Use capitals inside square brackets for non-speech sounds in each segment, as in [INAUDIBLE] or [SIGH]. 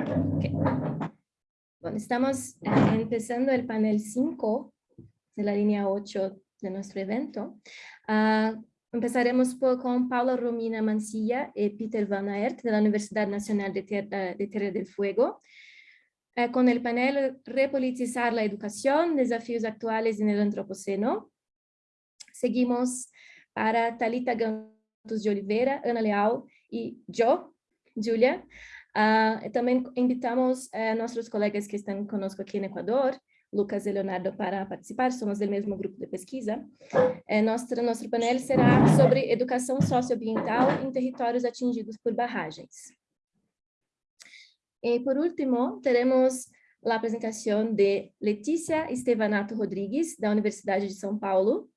Okay. Bueno, estamos eh, empezando el panel 5 de la línea 8 de nuestro evento. Uh, empezaremos por, con Paula Romina Mancilla y Peter Van Aert de la Universidad Nacional de Tierra, de Tierra del Fuego, uh, con el panel Repolitizar la educación, desafíos actuales en el antropoceno. Seguimos para Talita Gantos de Oliveira, Ana Leal y yo, Julia, Uh, também invitamos uh, nossos colegas que estão conosco aqui no Equador, Lucas e Leonardo, para participar, somos do mesmo grupo de pesquisa. Uh, nosso, nosso painel será sobre educação socioambiental em territórios atingidos por barragens. E, por último, teremos a apresentação de Letícia Estevanato Rodrigues, da Universidade de São Paulo,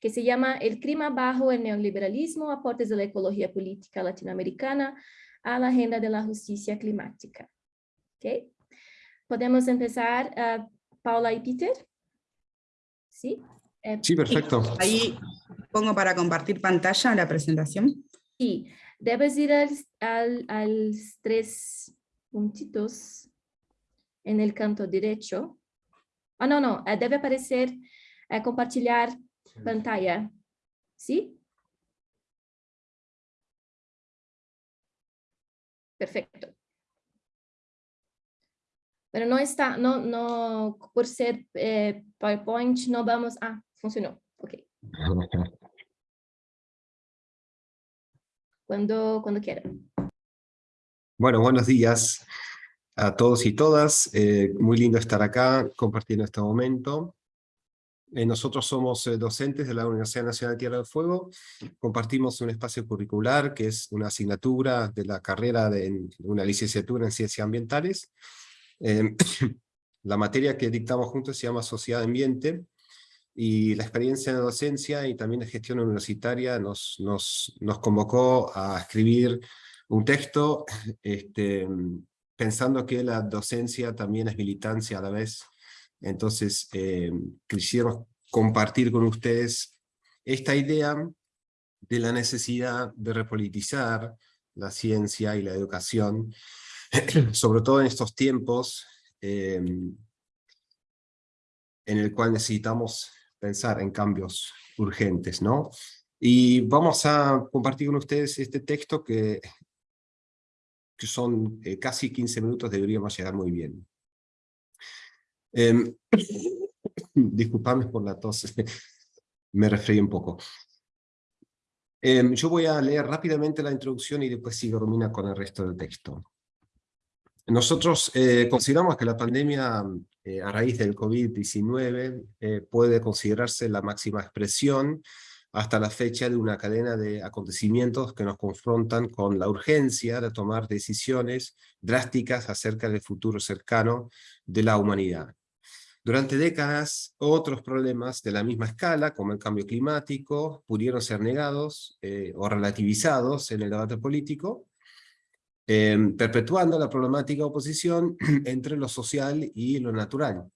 que se chama El clima bajo el neoliberalismo, aportes da ecologia política latino-americana a la agenda de la justicia climática. ¿Ok? ¿Podemos empezar, uh, Paula y Peter? ¿Sí? Eh, sí, perfecto. Ahí pongo para compartir pantalla la presentación. Sí, debes ir al, al, al tres puntitos en el canto derecho. Ah, no, no, eh, debe aparecer eh, compartilhar pantalla. ¿Sí? Perfecto. Pero no está, no, no, por ser eh, PowerPoint, no vamos, ah, funcionó, ok. [LAUGHS] Cuando, cuando quieran. Bueno, buenos días a todos y todas. Eh, muy lindo estar acá compartiendo este momento. Eh, nosotros somos eh, docentes de la Universidad Nacional de Tierra del Fuego, compartimos un espacio curricular que es una asignatura de la carrera de, una licenciatura en Ciencias Ambientales. Em, [COUGHS] la materia que dictamos juntos se llama Sociedad Ambiente, y la experiencia de docencia y también de gestión universitaria nos, convocó a escribir un texto este, pensando que la docencia también es militancia a la vez, entonces, eh, compartir con ustedes esta idea de la necesidad de repolitizar la ciencia y la educación, [CLEARS THROAT] sobre todo en estos tiempos eh, en el cual necesitamos pensar en cambios urgentes, ¿no? Y vamos a compartir con ustedes este texto que, que son eh, casi 15 minutos, deberíamos llegar muy bien. [LAUGHS] Eh, disculpadme por la tos, [LAUGHS] me refreí un poco. Em, yo voy a leer rápidamente la introducción y después sigo Romina con el resto del texto. Nosotros eh, consideramos que la pandemia eh, a raíz del COVID-19 eh, puede considerarse la máxima expresión hasta la fecha de una cadena de acontecimientos que nos confrontan con la urgencia de tomar decisiones drásticas acerca del futuro cercano de la humanidad. Durante décadas, otros problemas de la misma escala, como el cambio climático, pudieron ser negados eh, o relativizados en el debate político, em, perpetuando la problemática oposición [CLEARS THROAT] entre lo social y lo natural.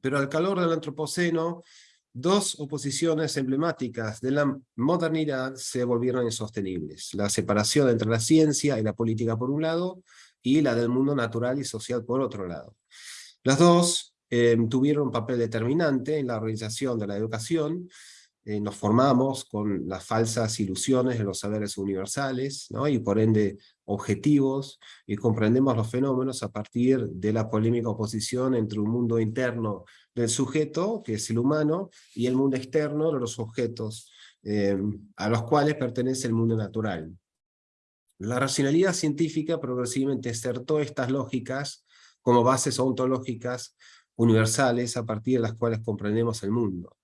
Pero al calor del antropoceno, dos oposiciones emblemáticas de la modernidad se volvieron insostenibles. La separación entre la ciencia y la política por un lado, y la del mundo natural y social por otro lado. Las dos eh, tuvieron un papel determinante en la organización de la educación, eh, nos formamos con las falsas ilusiones de los saberes universales, y por ende objetivos, y comprendemos los fenómenos a partir de la polémica oposición entre un mundo interno del sujeto, que es el humano, y el mundo externo de los objetos, eh, a los cuales pertenece el mundo natural. La racionalidad científica progresivamente insertó estas lógicas como bases ontológicas universales a partir de las cuales comprendemos el mundo.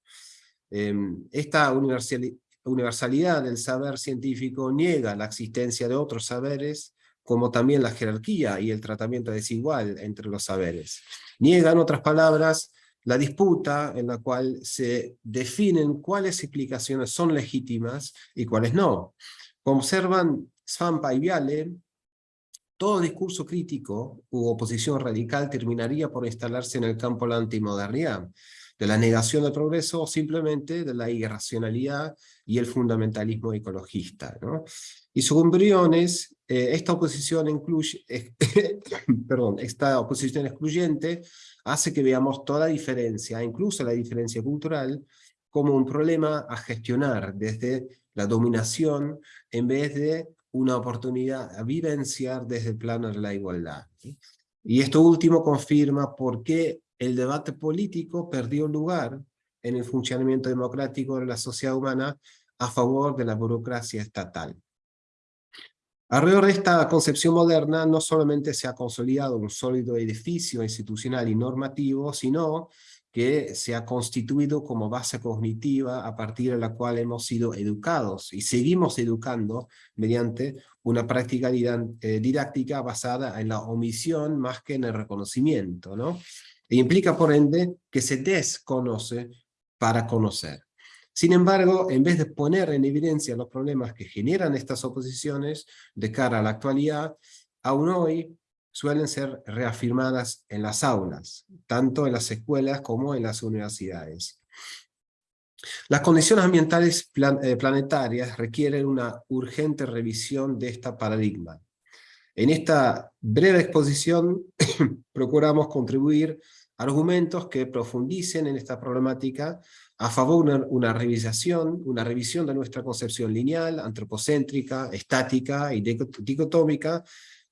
Em, esta universalidad del saber científico niega la existencia de otros saberes, como también la jerarquía y el tratamiento desigual entre los saberes. Niega, en otras palabras, la disputa en la cual se definen cuáles explicaciones son legítimas y cuáles no. Como observan Svampa y Viale, todo discurso crítico u oposición radical terminaría por instalarse en el campo de la antimodernidad. de la negación del progreso o simplemente de la irracionalidad y el fundamentalismo ecologista. ¿no? Y según Briones, eh, esta, oposición incluye, [COUGHS] perdón, esta oposición excluyente hace que veamos toda diferencia, incluso la diferencia cultural, como un problema a gestionar desde la dominación en vez de una oportunidad a vivenciar desde el plano de la igualdad. Y esto último confirma por qué el debate político perdió lugar en el funcionamiento democrático de la sociedad humana a favor de la burocracia estatal. Alrededor de esta concepción moderna no solamente se ha consolidado un sólido edificio institucional y normativo, sino que se ha constituido como base cognitiva a partir de la cual hemos sido educados y seguimos educando mediante una práctica eh, didáctica basada en la omisión más que en el reconocimiento, ¿no? E implica por ende que se desconoce para conocer. Sin embargo, en vez de poner en evidencia los problemas que generan estas oposiciones de cara a la actualidad, aún hoy suelen ser reafirmadas en las aulas, tanto en las escuelas como en las universidades. Las condiciones ambientales eh, planetarias requieren una urgente revisión de este paradigma. En esta breve exposición [COUGHS] procuramos contribuir argumentos que profundicen en esta problemática a favor de una, revisación, una revisión de nuestra concepción lineal, antropocéntrica, estática y dicotómica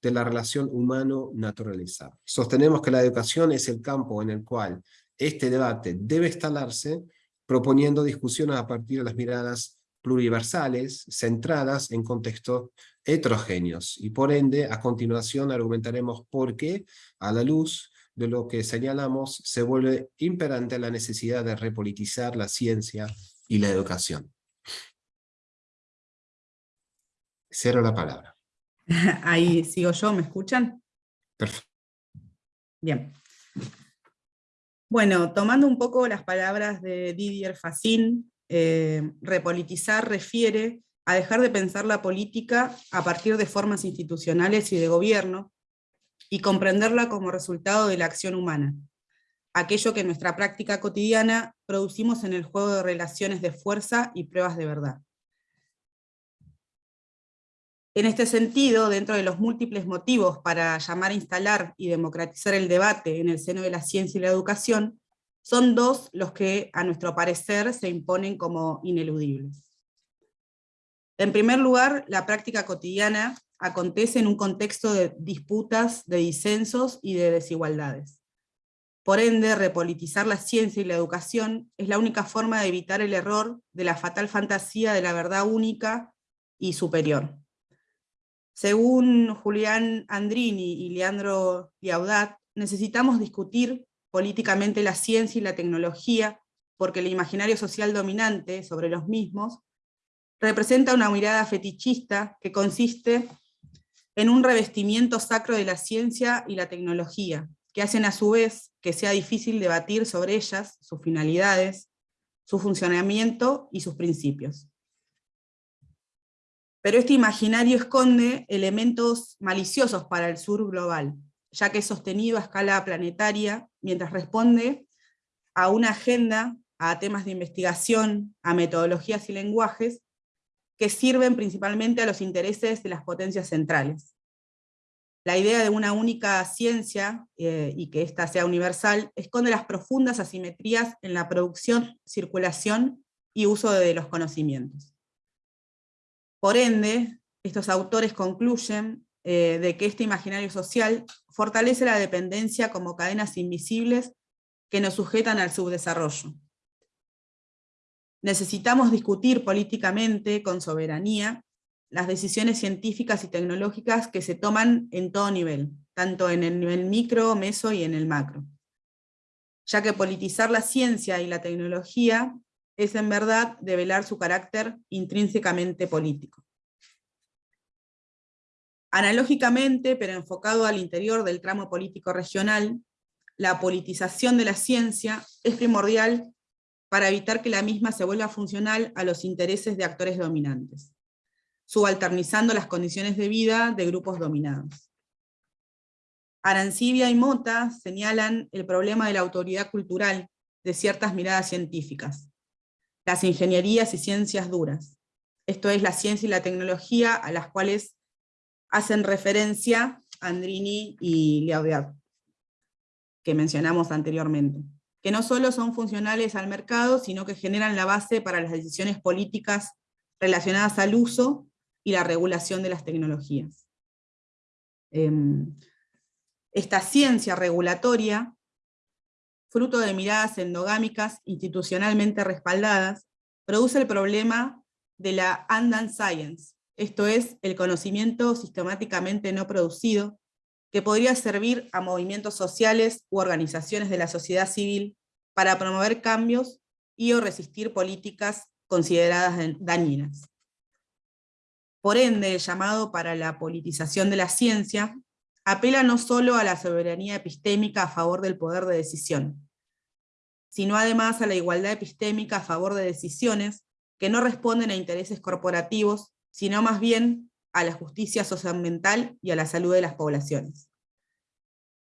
de la relación humano-naturaleza. Sostenemos que la educación es el campo en el cual este debate debe instalarse, proponiendo discusiones a partir de las miradas pluriversales, centradas en contextos heterogéneos, y por ende, a continuación argumentaremos por qué, a la luz de lo que señalamos, se vuelve imperante la necesidad de repolitizar la ciencia y la educación. Cero la palabra. [LAUGHS] Ahí sigo yo, ¿me escuchan? Perfecto. Bien. Bueno, tomando un poco las palabras de Didier Facin, eh, repolitizar refiere a dejar de pensar la política a partir de formas institucionales y de gobierno, y comprenderla como resultado de la acción humana, aquello que en nuestra práctica cotidiana producimos en el juego de relaciones de fuerza y pruebas de verdad. En este sentido, dentro de los múltiples motivos para llamar a instalar y democratizar el debate en el seno de la ciencia y la educación, son dos los que, a nuestro parecer, se imponen como ineludibles. En primer lugar, la práctica cotidiana acontece en un contexto de disputas, de disensos y de desigualdades. Por ende, repolitizar la ciencia y la educación es la única forma de evitar el error de la fatal fantasía de la verdad única y superior. Según Julián Andrini y Leandro Liaudat, necesitamos discutir políticamente la ciencia y la tecnología porque el imaginario social dominante sobre los mismos representa una mirada fetichista que consiste en un revestimiento sacro de la ciencia y la tecnología, que hacen a su vez que sea difícil debatir sobre ellas, sus finalidades, su funcionamiento y sus principios. Pero este imaginario esconde elementos maliciosos para el sur global, ya que es sostenido a escala planetaria, mientras responde a una agenda, a temas de investigación, a metodologías y lenguajes, que sirven principalmente a los intereses de las potencias centrales. La idea de una única ciencia, eh, y que ésta sea universal, esconde las profundas asimetrías en la producción, circulación y uso de los conocimientos. Por ende, estos autores concluyen eh, de que este imaginario social fortalece la dependencia como cadenas invisibles que nos sujetan al subdesarrollo. Necesitamos discutir políticamente, con soberanía, las decisiones científicas y tecnológicas que se toman en todo nivel, tanto en el nivel micro, meso y en el macro. Ya que politizar la ciencia y la tecnología es en verdad develar su carácter intrínsecamente político. Analógicamente, pero enfocado al interior del tramo político regional, la politización de la ciencia es primordial para evitar que la misma se vuelva funcional a los intereses de actores dominantes, subalternizando las condiciones de vida de grupos dominados. Arancibia y Mota señalan el problema de la autoridad cultural de ciertas miradas científicas, las ingenierías y ciencias duras, esto es la ciencia y la tecnología a las cuales hacen referencia Andrini y Liaudiat, que mencionamos anteriormente, que no solo son funcionales al mercado, sino que generan la base para las decisiones políticas relacionadas al uso y la regulación de las tecnologías. Em, esta ciencia regulatoria, fruto de miradas endogámicas institucionalmente respaldadas, produce el problema de la Andan Science, esto es, el conocimiento sistemáticamente no producido, que podría servir a movimientos sociales u organizaciones de la sociedad civil para promover cambios y o resistir políticas consideradas dañinas. Por ende, el llamado para la politización de la ciencia apela no solo a la soberanía epistémica a favor del poder de decisión, sino además a la igualdad epistémica a favor de decisiones que no responden a intereses corporativos, sino más bien a la justicia socioambiental y a la salud de las poblaciones.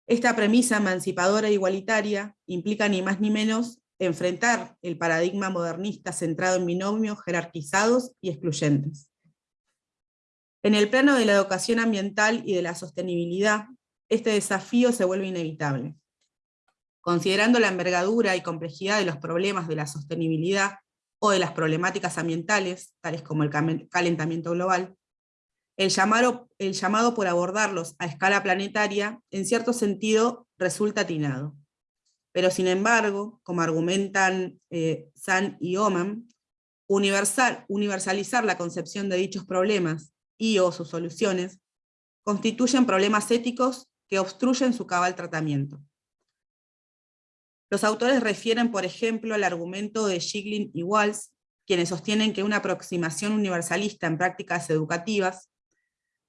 Esta premisa emancipadora e igualitaria implica ni más ni menos enfrentar el paradigma modernista centrado en binomios jerarquizados y excluyentes. En el plano de la educación ambiental y de la sostenibilidad, este desafío se vuelve inevitable. Considerando la envergadura y complejidad de los problemas de la sostenibilidad o de las problemáticas ambientales, tales como el calentamiento global, el llamado, por abordarlos a escala planetaria, en cierto sentido, resulta atinado. Pero sin embargo, como argumentan eh, San y Oman, universal, universalizar la concepción de dichos problemas y o sus soluciones constituyen problemas éticos que obstruyen su cabal tratamiento. Los autores refieren, por ejemplo, al argumento de Shiglin y Walsh, quienes sostienen que una aproximación universalista en prácticas educativas,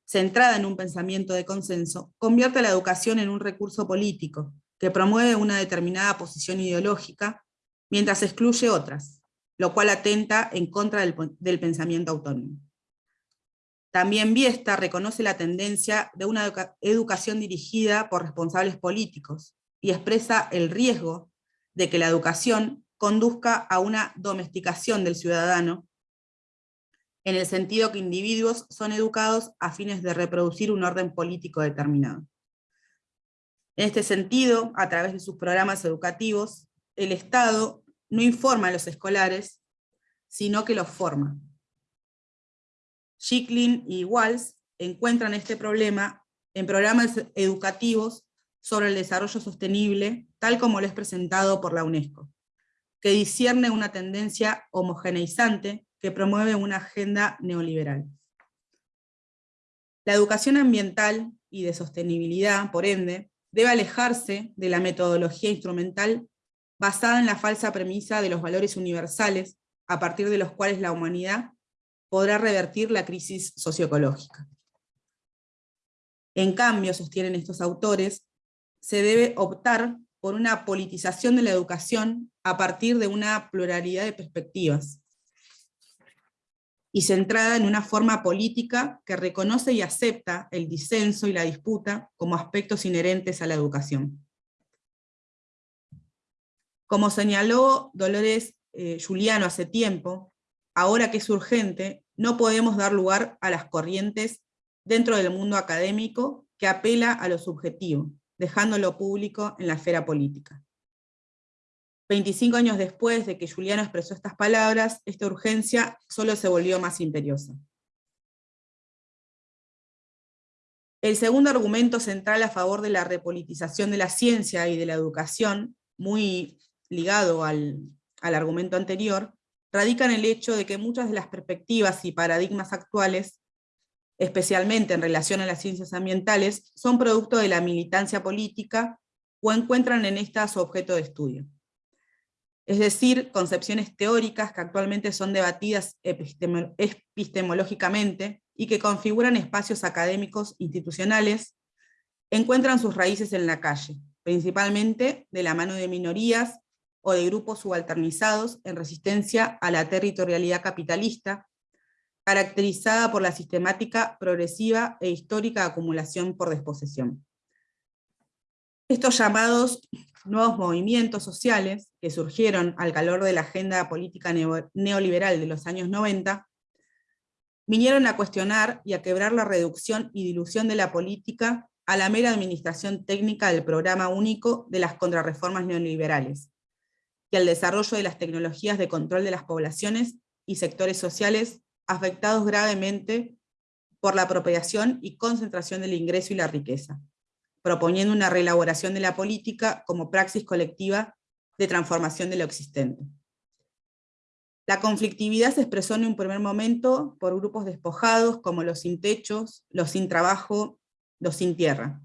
centrada en un pensamiento de consenso, convierte la educación en un recurso político, que promueve una determinada posición ideológica, mientras excluye otras, lo cual atenta en contra del, pensamiento autónomo. También Biesta reconoce la tendencia de una educación dirigida por responsables políticos, y expresa el riesgo de que la educación conduzca a una domesticación del ciudadano, en el sentido que individuos son educados a fines de reproducir un orden político determinado. En este sentido, a través de sus programas educativos, el Estado no informa a los escolares, sino que los forma. Schicklin y Walls encuentran este problema en programas educativos sobre el desarrollo sostenible, tal como lo es presentado por la UNESCO, que discierne una tendencia homogeneizante que promueve una agenda neoliberal. La educación ambiental y de sostenibilidad, por ende, debe alejarse de la metodología instrumental basada en la falsa premisa de los valores universales, a partir de los cuales la humanidad podrá revertir la crisis socioecológica. En cambio, sostienen estos autores, se debe optar por una politización de la educación a partir de una pluralidad de perspectivas, y centrada en una forma política que reconoce y acepta el disenso y la disputa como aspectos inherentes a la educación. Como señaló Dolores eh, Juliano hace tiempo, ahora que es urgente, no podemos dar lugar a las corrientes dentro del mundo académico que apela a lo subjetivo, dejándolo público en la esfera política. 25 años después de que Juliano expresó estas palabras, esta urgencia solo se volvió más imperiosa. El segundo argumento central a favor de la repolitización de la ciencia y de la educación, muy ligado al, al argumento anterior, radica en el hecho de que muchas de las perspectivas y paradigmas actuales especialmente en relación a las ciencias ambientales, son producto de la militancia política o encuentran en esta su objeto de estudio. Es decir, concepciones teóricas que actualmente son debatidas epistemológicamente y que configuran espacios académicos institucionales, encuentran sus raíces en la calle, principalmente de la mano de minorías o de grupos subalternizados en resistencia a la territorialidad capitalista caracterizada por la sistemática, progresiva e histórica acumulación por desposesión. Estos llamados nuevos movimientos sociales que surgieron al calor de la agenda política neoliberal de los años 90, vinieron a cuestionar y a quebrar la reducción y dilución de la política a la mera administración técnica del programa único de las contrarreformas neoliberales, y al desarrollo de las tecnologías de control de las poblaciones y sectores sociales afectados gravemente por la apropiación y concentración del ingreso y la riqueza, proponiendo una reelaboración de la política como praxis colectiva de transformación de lo existente. La conflictividad se expresó en un primer momento por grupos despojados como los sin techos, los sin trabajo, los sin tierra,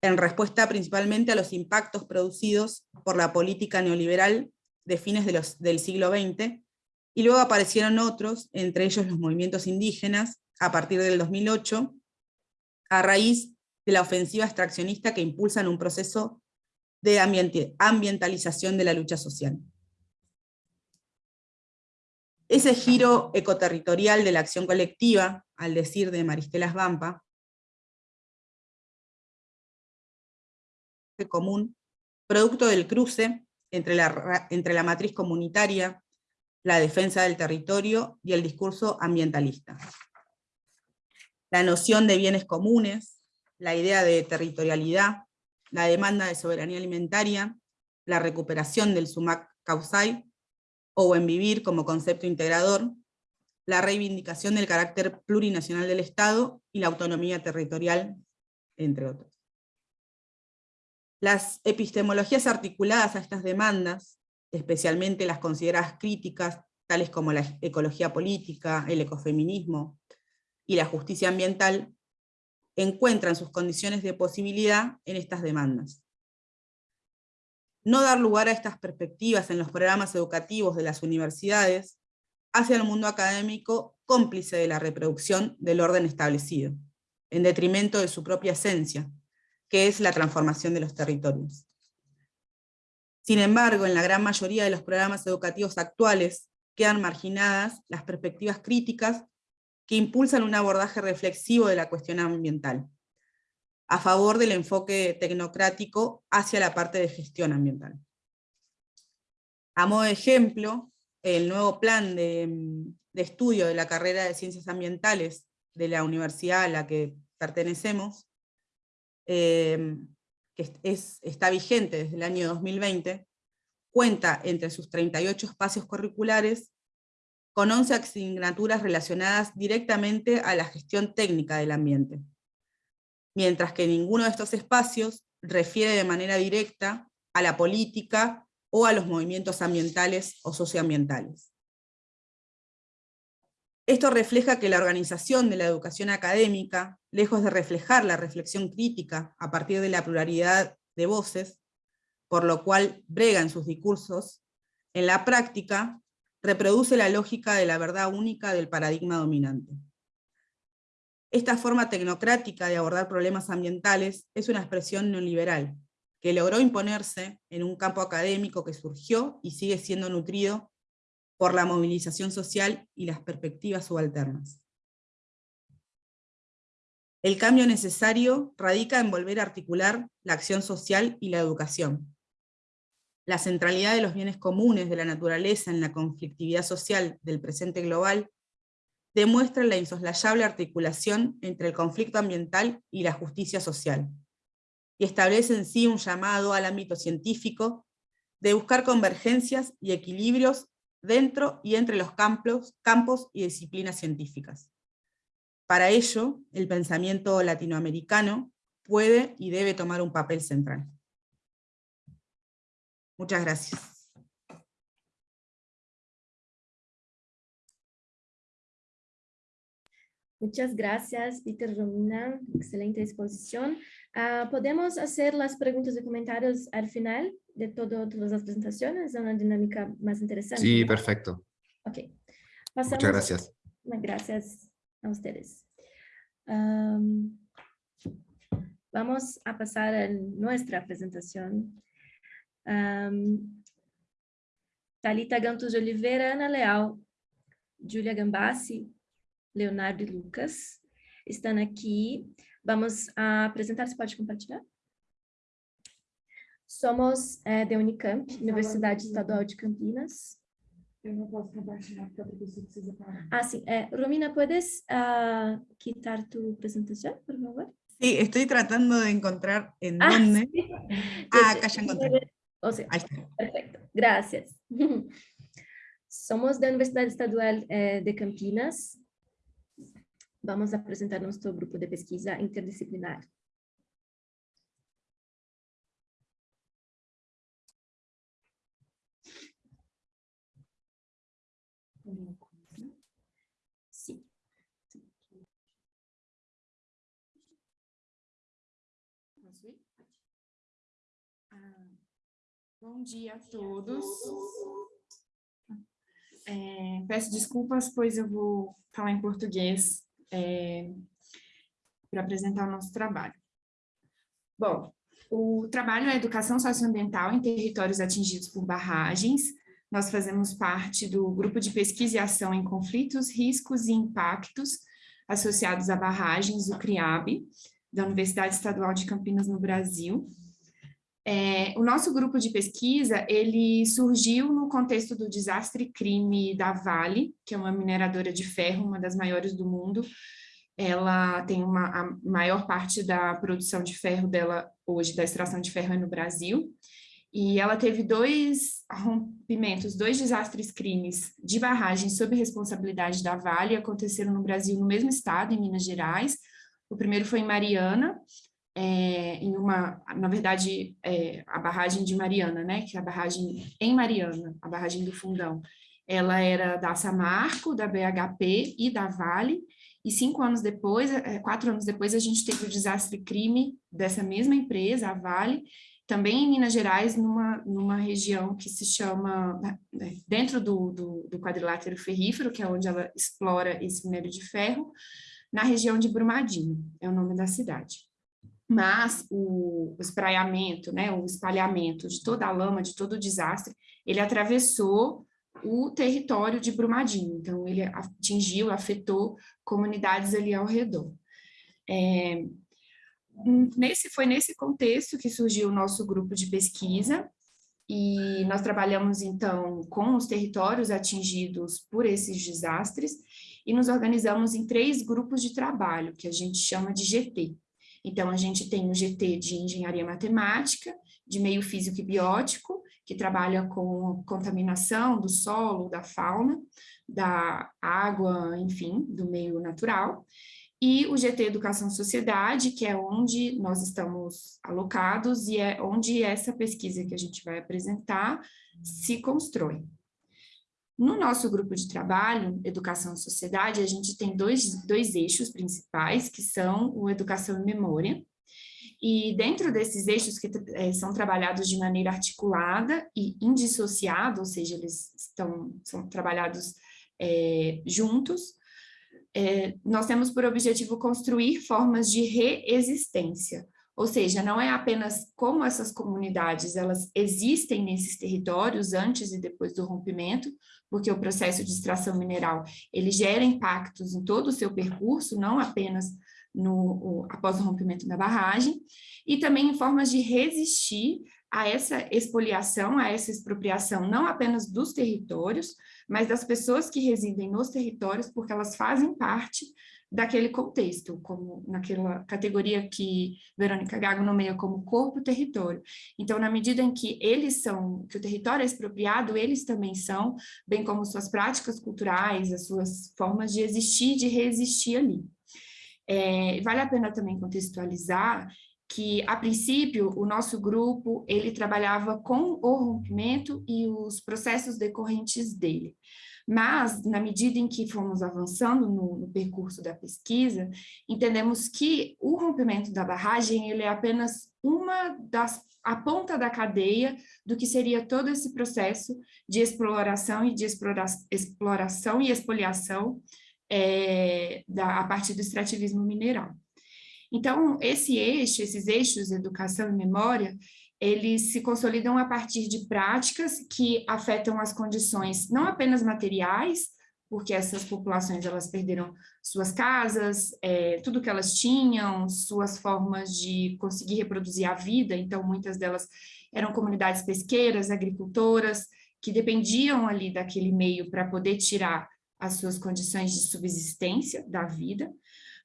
en respuesta principalmente a los impactos producidos por la política neoliberal de fines del siglo XX, y luego aparecieron otros, entre ellos los movimientos indígenas, a partir del 2008, a raíz de la ofensiva extraccionista que impulsan un proceso de ambientalización de la lucha social. Ese giro ecoterritorial de la acción colectiva, al decir de Maristela Vampa, común, producto del cruce entre la, entre la matriz comunitaria, la defensa del territorio y el discurso ambientalista. La noción de bienes comunes, la idea de territorialidad, la demanda de soberanía alimentaria, la recuperación del sumac causai, o en vivir como concepto integrador, la reivindicación del carácter plurinacional del Estado y la autonomía territorial, entre otros. Las epistemologías articuladas a estas demandas, especialmente las consideradas críticas, tales como la ecología política, el ecofeminismo y la justicia ambiental, encuentran sus condiciones de posibilidad en estas demandas. No dar lugar a estas perspectivas en los programas educativos de las universidades hace al mundo académico cómplice de la reproducción del orden establecido, en detrimento de su propia esencia, que es la transformación de los territorios. Sin embargo, en la gran mayoría de los programas educativos actuales quedan marginadas las perspectivas críticas que impulsan un abordaje reflexivo de la cuestión ambiental, a favor del enfoque tecnocrático hacia la parte de gestión ambiental. A modo de ejemplo, el nuevo plan de, estudio de la carrera de Ciencias Ambientales de la universidad a la que pertenecemos Em, que es, está vigente desde el año 2020, cuenta entre sus 38 espacios curriculares con 11 asignaturas relacionadas directamente a la gestión técnica del ambiente, mientras que ninguno de estos espacios refiere de manera directa a la política o a los movimientos ambientales o socioambientales. Esto refleja que la organización de la educación académica, lejos de reflejar la reflexión crítica a partir de la pluralidad de voces, por lo cual brega en sus discursos, en la práctica reproduce la lógica de la verdad única del paradigma dominante. Esta forma tecnocrática de abordar problemas ambientales es una expresión neoliberal, que logró imponerse en un campo académico que surgió y sigue siendo nutrido por la movilización social y las perspectivas subalternas. El cambio necesario radica en volver a articular la acción social y la educación. La centralidad de los bienes comunes de la naturaleza en la conflictividad social del presente global demuestra la insoslayable articulación entre el conflicto ambiental y la justicia social, y establece en sí un llamado al ámbito científico de buscar convergencias y equilibrios dentro y entre los campos, campos y disciplinas científicas. Para ello, el pensamiento latinoamericano puede y debe tomar un papel central. Muchas gracias. Muchas gracias, Peter Romina. Excelente exposición. Uh, ¿Podemos hacer las preguntas y comentarios al final de todo, todas las presentaciones? Es una dinámica más interesante. Sí, perfecto. Ok. Pasamos. Muchas gracias. Gracias a ustedes. Um, vamos a pasar a nuestra presentación. Um, Talita Gantos de Oliveira, Ana Leal, Julia Gambassi, Leonardo e Lucas estão aqui. Vamos apresentar, você pode compartilhar? Somos é, da Unicamp, Universidade Estadual de Campinas. Eu não posso compartilhar porque a professora precisa parar. Ah, sí. Eh, Romina, ¿puedes ah, quitar tu presentación, por favor? Sí, estoy tratando de encontrar en Ah, dónde. sí. Ah, acá ya encontré. O sea, Ahí está. perfecto. Gracias. [LAUGHS] Somos da Universidade Estadual eh, de Campinas. Vamos a presentar nuestro grupo de pesquisa interdisciplinar. Bom dia a todos. É, peço desculpas, pois eu vou falar em português para apresentar o nosso trabalho. Bom, o trabalho é Educação Socioambiental em Territórios Atingidos por Barragens. Nós fazemos parte do Grupo de Pesquisa e Ação em Conflitos, Riscos e Impactos associados a barragens, o CRIAB, da Universidade Estadual de Campinas, no Brasil. É, o nosso grupo de pesquisa, ele surgiu no contexto do desastre crime da Vale, que é uma mineradora de ferro, uma das maiores do mundo. Ela tem uma, a maior parte da produção de ferro dela hoje, da extração de ferro é no Brasil. E ela teve dois rompimentos, dois desastres crimes de barragem sob responsabilidade da Vale, aconteceram no Brasil, no mesmo estado, em Minas Gerais. O primeiro foi em Mariana, é, em uma, na verdade, é, a barragem de Mariana, né, que é a barragem em Mariana, a barragem do Fundão, ela era da Samarco, da BHP e da Vale, e cinco anos depois, é, quatro anos depois, a gente teve o desastre crime dessa mesma empresa, a Vale, também em Minas Gerais, numa, numa região que se chama, né, dentro do, do, do quadrilátero ferrífero, que é onde ela explora esse minério de ferro, na região de Brumadinho, é o nome da cidade mas o, o espraiamento, né, o espalhamento de toda a lama, de todo o desastre, ele atravessou o território de Brumadinho, então ele atingiu, afetou comunidades ali ao redor. É, nesse, foi nesse contexto que surgiu o nosso grupo de pesquisa, e nós trabalhamos então com os territórios atingidos por esses desastres, e nos organizamos em três grupos de trabalho, que a gente chama de GT, então, a gente tem o GT de Engenharia Matemática, de Meio Físico e Biótico, que trabalha com contaminação do solo, da fauna, da água, enfim, do meio natural. E o GT Educação Sociedade, que é onde nós estamos alocados e é onde essa pesquisa que a gente vai apresentar se constrói. No nosso grupo de trabalho, Educação e Sociedade, a gente tem dois, dois eixos principais, que são o Educação e Memória, e dentro desses eixos que é, são trabalhados de maneira articulada e indissociada, ou seja, eles estão, são trabalhados é, juntos, é, nós temos por objetivo construir formas de reexistência, ou seja, não é apenas como essas comunidades elas existem nesses territórios antes e depois do rompimento, porque o processo de extração mineral ele gera impactos em todo o seu percurso, não apenas no, após o rompimento da barragem, e também em formas de resistir a essa expoliação, a essa expropriação, não apenas dos territórios, mas das pessoas que residem nos territórios, porque elas fazem parte daquele contexto, como naquela categoria que Verônica Gago nomeia como corpo-território. Então, na medida em que eles são, que o território é expropriado, eles também são, bem como suas práticas culturais, as suas formas de existir, de resistir ali. É, vale a pena também contextualizar que, a princípio, o nosso grupo, ele trabalhava com o rompimento e os processos decorrentes dele. Mas, na medida em que fomos avançando no, no, percurso da pesquisa, entendemos que o rompimento da barragem ele é apenas uma das a ponta da cadeia do que seria todo esse processo de exploração e de explora, exploração e expoliação é, da, a partir do extrativismo mineral. Então, esse eixo, esses eixos, educação e memória, eles se consolidam a partir de práticas que afetam as condições não apenas materiais, porque essas populações elas perderam suas casas, é, tudo que elas tinham, suas formas de conseguir reproduzir a vida, então muitas delas eram comunidades pesqueiras, agricultoras, que dependiam ali daquele meio para poder tirar as suas condições de subsistência da vida,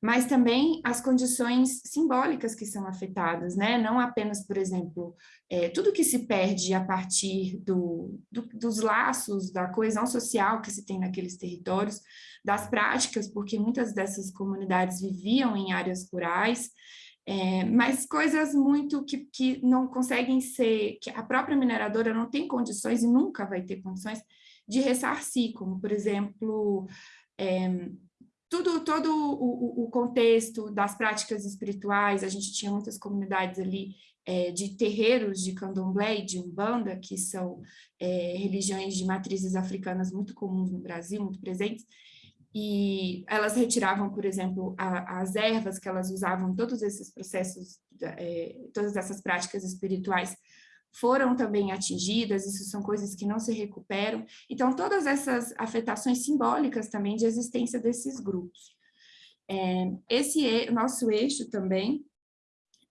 mas também as condições simbólicas que são afetadas, né? não apenas, por exemplo, é, tudo que se perde a partir do, do, dos laços, da coesão social que se tem naqueles territórios, das práticas, porque muitas dessas comunidades viviam em áreas rurais, é, mas coisas muito que, que não conseguem ser, que a própria mineradora não tem condições e nunca vai ter condições de ressarcir, como, por exemplo, é, tudo, todo o, o, contexto das práticas espirituais, a gente tinha muitas comunidades ali é, de terreiros de candomblé e de umbanda, que são é, religiões de matrizes africanas muito comuns no Brasil, muito presentes, e elas retiravam, por exemplo, a, as ervas que elas usavam, todos esses processos, é, todas essas práticas espirituais foram também atingidas, isso são coisas que não se recuperam. Então, todas essas afetações simbólicas também de existência desses grupos. É, esse nosso eixo também,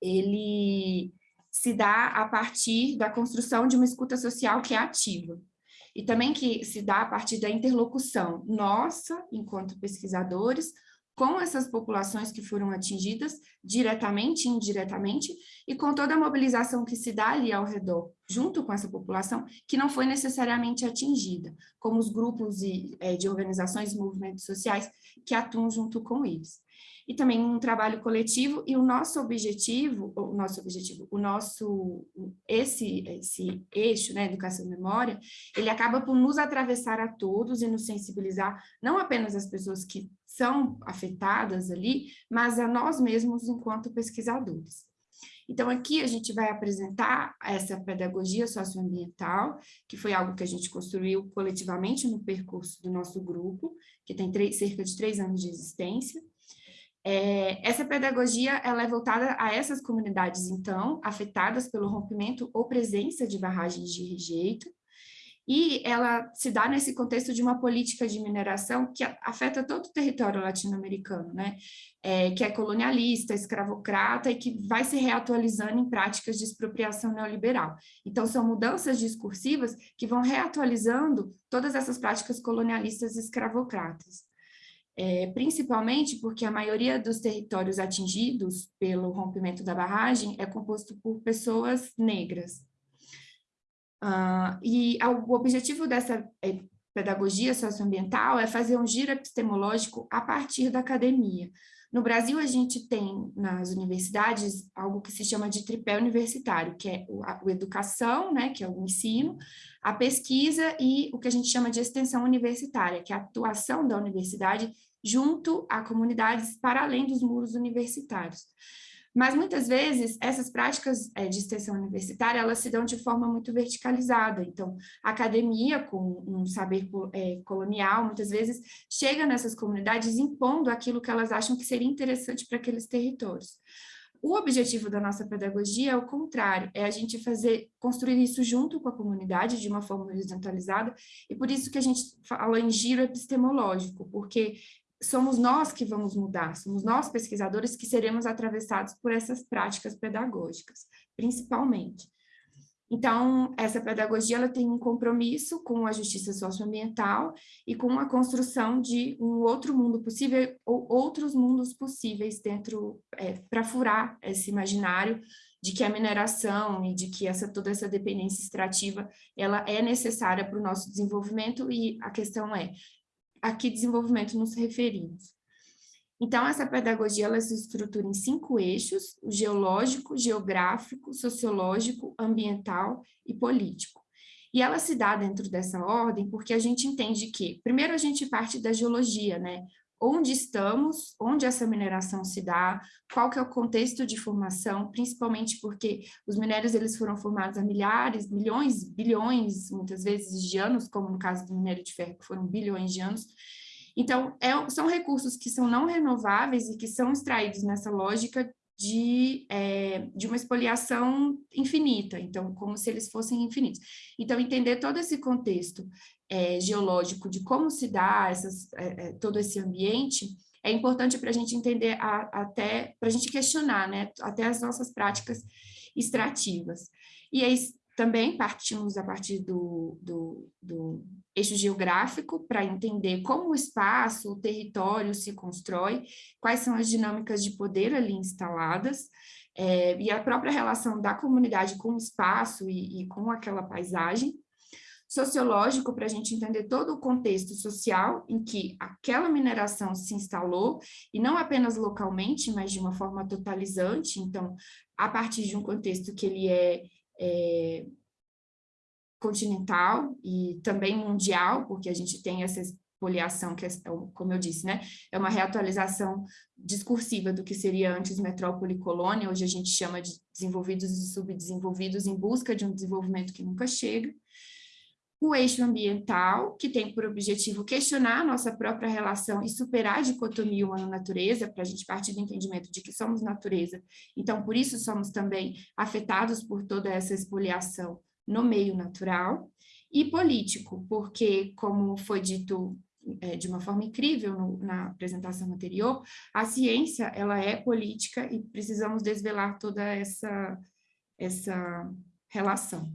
ele se dá a partir da construção de uma escuta social que é ativa. E também que se dá a partir da interlocução nossa, enquanto pesquisadores, com essas populações que foram atingidas, diretamente e indiretamente, e com toda a mobilização que se dá ali ao redor, junto com essa população, que não foi necessariamente atingida, como os grupos de, é, de organizações e movimentos sociais que atuam junto com eles. E também um trabalho coletivo, e o nosso objetivo, o nosso objetivo, o nosso, esse, esse eixo, né, educação e memória, ele acaba por nos atravessar a todos e nos sensibilizar, não apenas as pessoas que são afetadas ali, mas a nós mesmos enquanto pesquisadores. Então, aqui a gente vai apresentar essa pedagogia socioambiental, que foi algo que a gente construiu coletivamente no percurso do nosso grupo, que tem três, cerca de três anos de existência, é, essa pedagogia ela é voltada a essas comunidades, então, afetadas pelo rompimento ou presença de barragens de rejeito, e ela se dá nesse contexto de uma política de mineração que afeta todo o território latino-americano, né? É, que é colonialista, escravocrata e que vai se reatualizando em práticas de expropriação neoliberal. Então, são mudanças discursivas que vão reatualizando todas essas práticas colonialistas e escravocratas é, principalmente porque a maioria dos territórios atingidos pelo rompimento da barragem é composto por pessoas negras. Uh, e o objetivo dessa é, pedagogia socioambiental é fazer um giro epistemológico a partir da academia. No Brasil, a gente tem nas universidades algo que se chama de tripé universitário, que é a, educação, né, que é o ensino, a pesquisa e o que a gente chama de extensão universitária, que é a atuação da universidade junto a comunidades para além dos muros universitários. Mas muitas vezes essas práticas é, de extensão universitária elas se dão de forma muito verticalizada. Então, a academia com um saber é, colonial muitas vezes chega nessas comunidades impondo aquilo que elas acham que seria interessante para aqueles territórios. O objetivo da nossa pedagogia é o contrário, é a gente fazer, construir isso junto com a comunidade de uma forma horizontalizada, e por isso que a gente falou em giro epistemológico, porque somos nós que vamos mudar, somos nós pesquisadores que seremos atravessados por essas práticas pedagógicas, principalmente. Então, essa pedagogia ela tem um compromisso com a justiça socioambiental e com a construção de um outro mundo possível, ou outros mundos possíveis dentro, é, para furar esse imaginário de que a mineração e de que essa, toda essa dependência extrativa ela é necessária para o nosso desenvolvimento e a questão é, a que desenvolvimento nos referimos. Então, essa pedagogia ela se estrutura em cinco eixos, o geológico, geográfico, sociológico, ambiental e político. E ela se dá dentro dessa ordem porque a gente entende que, primeiro a gente parte da geologia, né? Onde estamos, onde essa mineração se dá, qual que é o contexto de formação, principalmente porque os minérios eles foram formados há milhares, milhões, bilhões, muitas vezes de anos, como no caso do minério de ferro, que foram bilhões de anos. Então, é, são recursos que são não renováveis e que são extraídos nessa lógica de, é, de uma expoliação infinita, então, como se eles fossem infinitos. Então, entender todo esse contexto é, geológico de como se dá essas, é, todo esse ambiente, é importante para a gente entender, a, até para a gente questionar, né, até as nossas práticas extrativas. E aí, também partimos a partir do, do, do eixo geográfico para entender como o espaço, o território se constrói, quais são as dinâmicas de poder ali instaladas, é, e a própria relação da comunidade com o espaço e, e com aquela paisagem, sociológico para a gente entender todo o contexto social em que aquela mineração se instalou, e não apenas localmente, mas de uma forma totalizante, então, a partir de um contexto que ele é, é continental e também mundial, porque a gente tem essa expoliação, que é, como eu disse, né, é uma reatualização discursiva do que seria antes metrópole e colônia, hoje a gente chama de desenvolvidos e subdesenvolvidos em busca de um desenvolvimento que nunca chega, o eixo ambiental, que tem por objetivo questionar a nossa própria relação e superar a dicotomia humano-natureza, para a gente partir do entendimento de que somos natureza, então por isso somos também afetados por toda essa expoliação no meio natural, e político, porque, como foi dito é, de uma forma incrível no, na apresentação anterior, a ciência ela é política e precisamos desvelar toda essa, essa relação.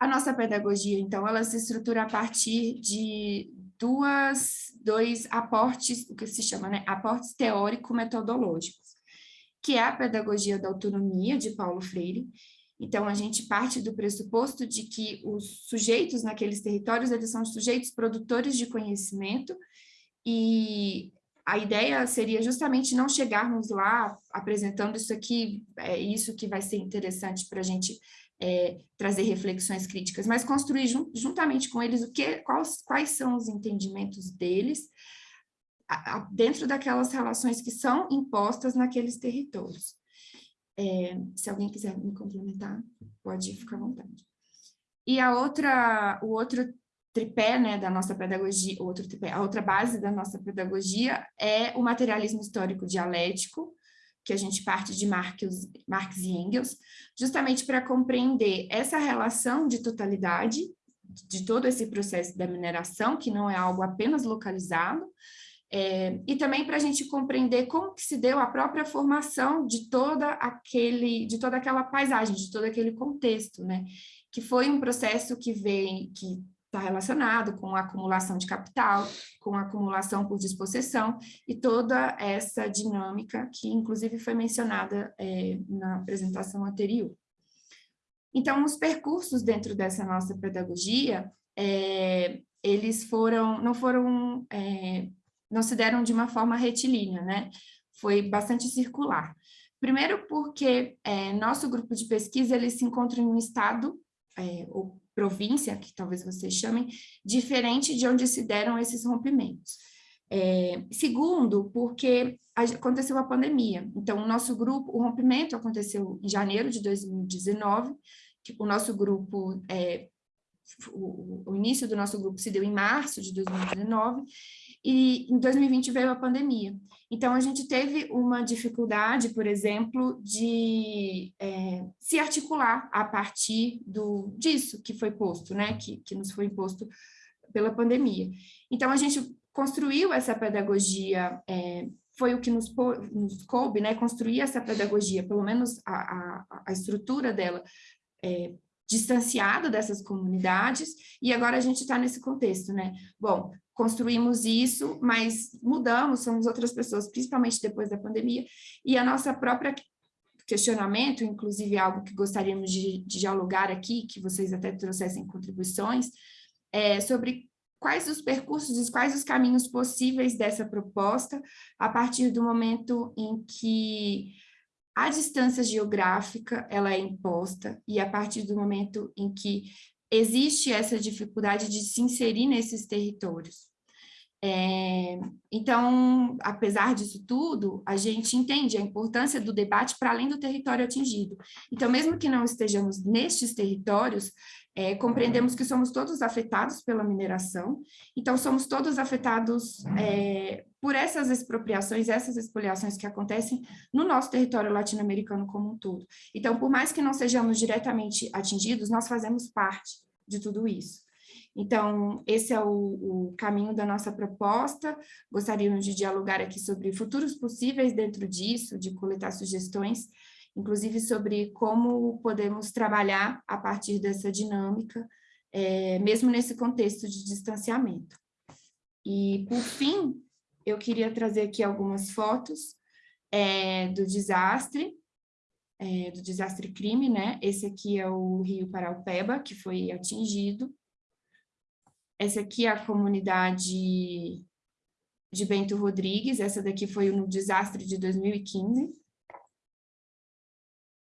A nossa pedagogia, então, ela se estrutura a partir de duas, dois aportes, o que se chama, né, aportes teórico-metodológicos, que é a pedagogia da autonomia, de Paulo Freire. Então, a gente parte do pressuposto de que os sujeitos naqueles territórios, eles são sujeitos produtores de conhecimento, e a ideia seria justamente não chegarmos lá apresentando isso aqui, é isso que vai ser interessante para a gente é, trazer reflexões críticas, mas construir jun juntamente com eles o que, quais, quais são os entendimentos deles a, a, dentro daquelas relações que são impostas naqueles territórios. É, se alguém quiser me complementar, pode ficar à vontade. E a outra, o outro tripé né, da nossa pedagogia, outro tripé, a outra base da nossa pedagogia é o materialismo histórico dialético, que a gente parte de Marx, Marx e Engels, justamente para compreender essa relação de totalidade de todo esse processo da mineração, que não é algo apenas localizado, é, e também para a gente compreender como que se deu a própria formação de toda aquele, de toda aquela paisagem, de todo aquele contexto, né? Que foi um processo que vem, que está relacionado com a acumulação de capital, com a acumulação por dispossessão e toda essa dinâmica que, inclusive, foi mencionada é, na apresentação anterior. Então, os percursos dentro dessa nossa pedagogia, é, eles foram, não foram, é, não se deram de uma forma retilínea, né? Foi bastante circular. Primeiro porque é, nosso grupo de pesquisa, ele se encontra em um estado, é, ou província, que talvez vocês chamem, diferente de onde se deram esses rompimentos. É, segundo, porque aconteceu a pandemia. Então, o nosso grupo, o rompimento aconteceu em janeiro de 2019, que o nosso grupo, é, o, o início do nosso grupo se deu em março de 2019, e em 2020 veio a pandemia. Então, a gente teve uma dificuldade, por exemplo, de é, se articular a partir do, disso que foi posto, né, que, que nos foi imposto pela pandemia. Então, a gente construiu essa pedagogia, é, foi o que nos, nos coube, né, construir essa pedagogia, pelo menos a, a, a estrutura dela, é, distanciada dessas comunidades, e agora a gente está nesse contexto, né? Bom, construímos isso, mas mudamos, somos outras pessoas, principalmente depois da pandemia, e a nossa própria questionamento, inclusive algo que gostaríamos de, de dialogar aqui, que vocês até trouxessem contribuições, é sobre quais os percursos e quais os caminhos possíveis dessa proposta a partir do momento em que a distância geográfica ela é imposta e a partir do momento em que existe essa dificuldade de se inserir nesses territórios. É, então, apesar disso tudo, a gente entende a importância do debate para além do território atingido. Então, mesmo que não estejamos nestes territórios, é, compreendemos que somos todos afetados pela mineração, então somos todos afetados é, por essas expropriações, essas expoliações que acontecem no nosso território latino-americano como um todo. Então, por mais que não sejamos diretamente atingidos, nós fazemos parte de tudo isso. Então, esse é o, o, caminho da nossa proposta. Gostaríamos de dialogar aqui sobre futuros possíveis dentro disso, de coletar sugestões inclusive sobre como podemos trabalhar a partir dessa dinâmica, é, mesmo nesse contexto de distanciamento. E, por fim, eu queria trazer aqui algumas fotos é, do desastre, é, do desastre crime, né? Esse aqui é o Rio Paraupeba, que foi atingido. Essa aqui é a comunidade de Bento Rodrigues, essa daqui foi no desastre de 2015.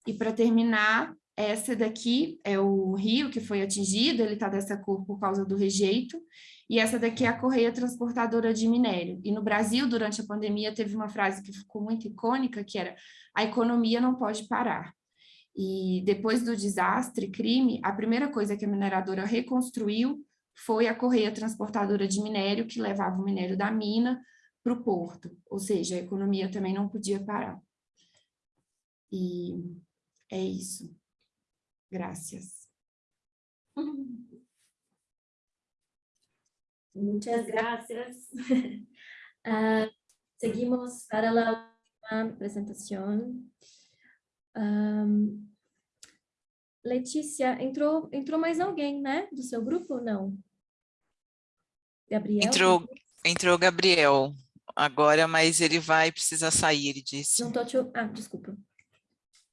E para terminar, essa daqui é o rio que foi atingido, ele está dessa cor por causa do rejeito, e essa daqui é a correia transportadora de minério. E no Brasil, durante a pandemia, teve uma frase que ficou muito icônica, que era a economia não pode parar. E depois do desastre, crime, a primeira coisa que a mineradora reconstruiu foi a correia transportadora de minério, que levava o minério da mina para o porto, ou seja, a economia também não podia parar. E é isso. Gracias. Muchas gracias. Uh, [LAUGHS] seguimos para la presentación. Um, Letícia, entrou, entrou mais alguém, né? Do seu grupo ou não? Gabriel? Entrou, entrou Gabriel agora, mas ele vai precisar sair, ele disse. Não tô te... Ah, desculpa.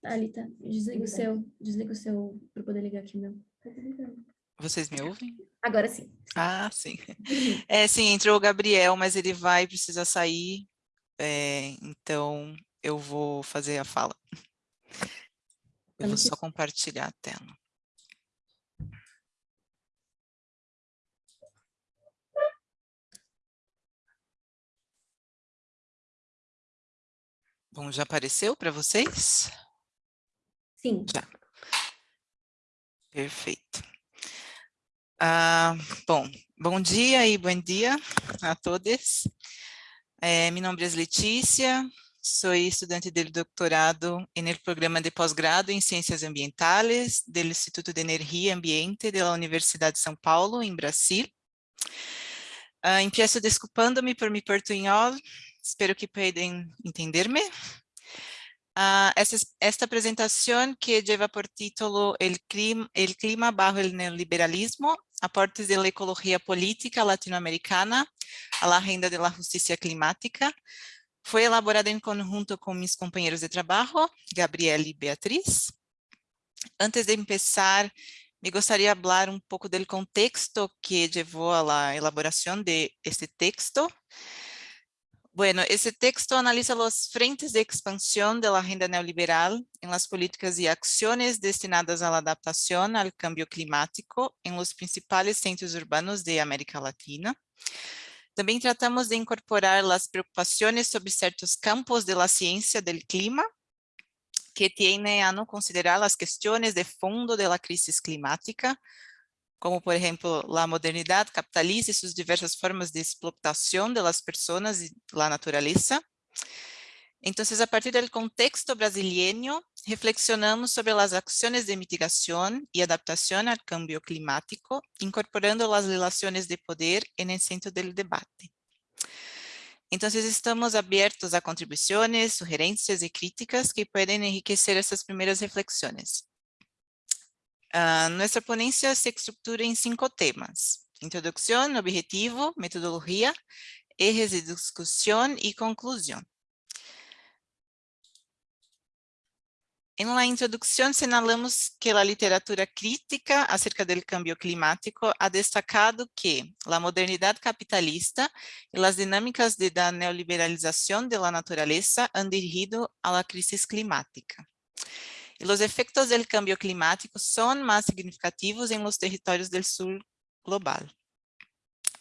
Alita, desliga o seu, desliga o seu para poder ligar aqui meu. Vocês me ouvem? Agora sim. Ah, sim. É, sim, entrou o Gabriel, mas ele vai precisar sair, é, então eu vou fazer a fala. Eu vou só compartilhar a tela. Bom, já apareceu para vocês? Sim. Já. Perfeito. Ah, bom, bom dia e bom dia a todos. Eh, meu nome é Letícia, sou estudante do doutorado no programa de pós-grado em Ciências Ambientales do Instituto de Energia e Ambiente da Universidade de São Paulo, em Brasil. Uh, empiezo desculpando-me por mi portunhol, espero que possam entender-me. Uh, esta, esta, apresentação que lleva por título El clima, el clima bajo el neoliberalismo, aportes de la ecología política latinoamericana a la agenda de la justicia climática, foi elaborada em conjunto com meus companheiros de trabalho, Gabriela e Beatriz. Antes de começar, me gostaria de falar um pouco do contexto que levou à elaboração de este texto. Bueno, esse texto analisa as frentes de expansão da agenda neoliberal em las políticas e ações destinadas à adaptação ao cambio climático em los principais centros urbanos de América Latina. Também tratamos de incorporar as preocupações sobre certos campos da ciência do clima, que têm a não considerar as questões de fundo da crise climática, como, por exemplo, a modernidade capitalista e suas diversas formas de explotação das pessoas e da natureza. Entonces, a partir del contexto brasileño, reflexionamos sobre las acciones de mitigación y adaptación al cambio climático, incorporando las relaciones de poder en el centro del debate. Entonces, estamos abiertos a contribuciones, sugerencias y críticas que pueden enriquecer estas primeras reflexiones. Ah, nuestra ponencia se estructura en cinco temas. Introducción, objetivo, metodología, ejes de discusión y conclusión. En la introducción señalamos que la literatura crítica acerca del cambio climático ha destacado que la modernidad capitalista y las dinámicas de la neoliberalización de la naturaleza han dirigido a la crisis climática. Y los efectos del cambio climático son más significativos en los territorios del sur global.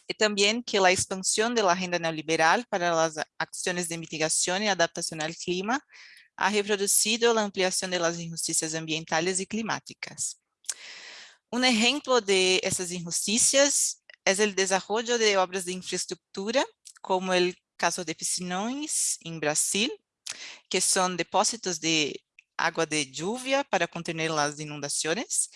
Y también que la expansión de la agenda neoliberal para las acciones de mitigación y adaptación al clima ha reproducido a ampliação das injustiças ambientais e climáticas. Um exemplo de essas injustiças é o desenvolvimento de obras de infraestrutura, como o caso de Piscinões, em Brasil, que são depósitos de água de lluvia para conter as inundações,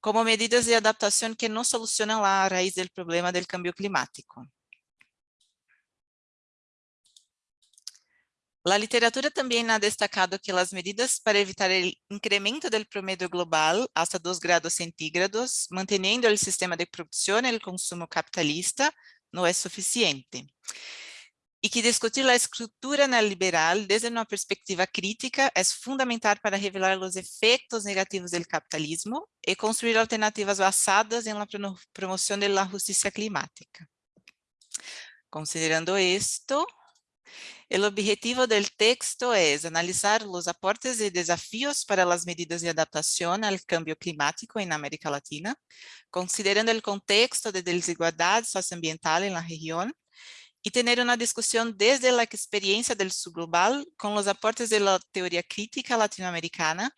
como medidas de adaptação que não solucionam a raiz do problema do cambio climático. La literatura también ha destacado que las medidas para evitar el incremento del promedio global hasta 2 grados centígrados, manteniendo el sistema de producción y el consumo capitalista, no es suficiente. Y que discutir la estructura neoliberal desde una perspectiva crítica es fundamental para revelar los efectos negativos del capitalismo y construir alternativas basadas en la promoción de la justicia climática. Considerando esto, el objetivo del texto es analizar los aportes y desafíos para las medidas de adaptación al cambio climático en América Latina, considerando el contexto de desigualdad socioambiental en la región, y tener una discusión desde la experiencia del subglobal con los aportes de la teoría crítica latinoamericana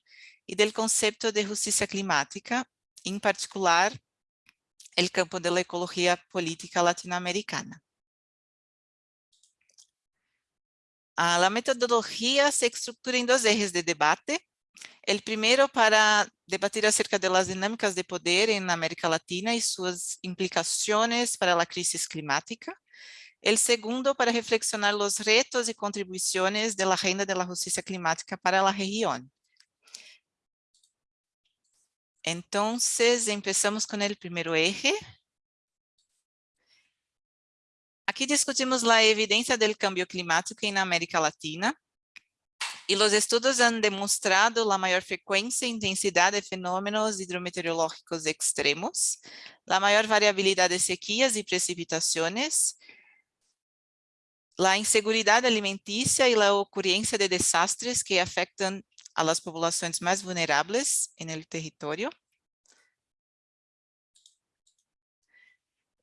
y del concepto de justicia climática, en particular el campo de la ecología política latinoamericana. La metodología se estructura en dos ejes de debate. El primero para debatir acerca de las dinámicas de poder en América Latina y sus implicaciones para la crisis climática. El segundo para reflexionar los retos y contribuciones de la agenda de la justicia climática para la región. Entonces, empezamos con el primer eje, Aquí discutimos la evidencia del cambio climático en América Latina. Y los estudios han demostrado la mayor frecuencia e intensidad de fenómenos hidrometeorológicos extremos, la mayor variabilidad de sequías y precipitaciones, la inseguridad alimenticia y la ocurrencia de desastres que afectan a las poblaciones más vulnerables en el territorio,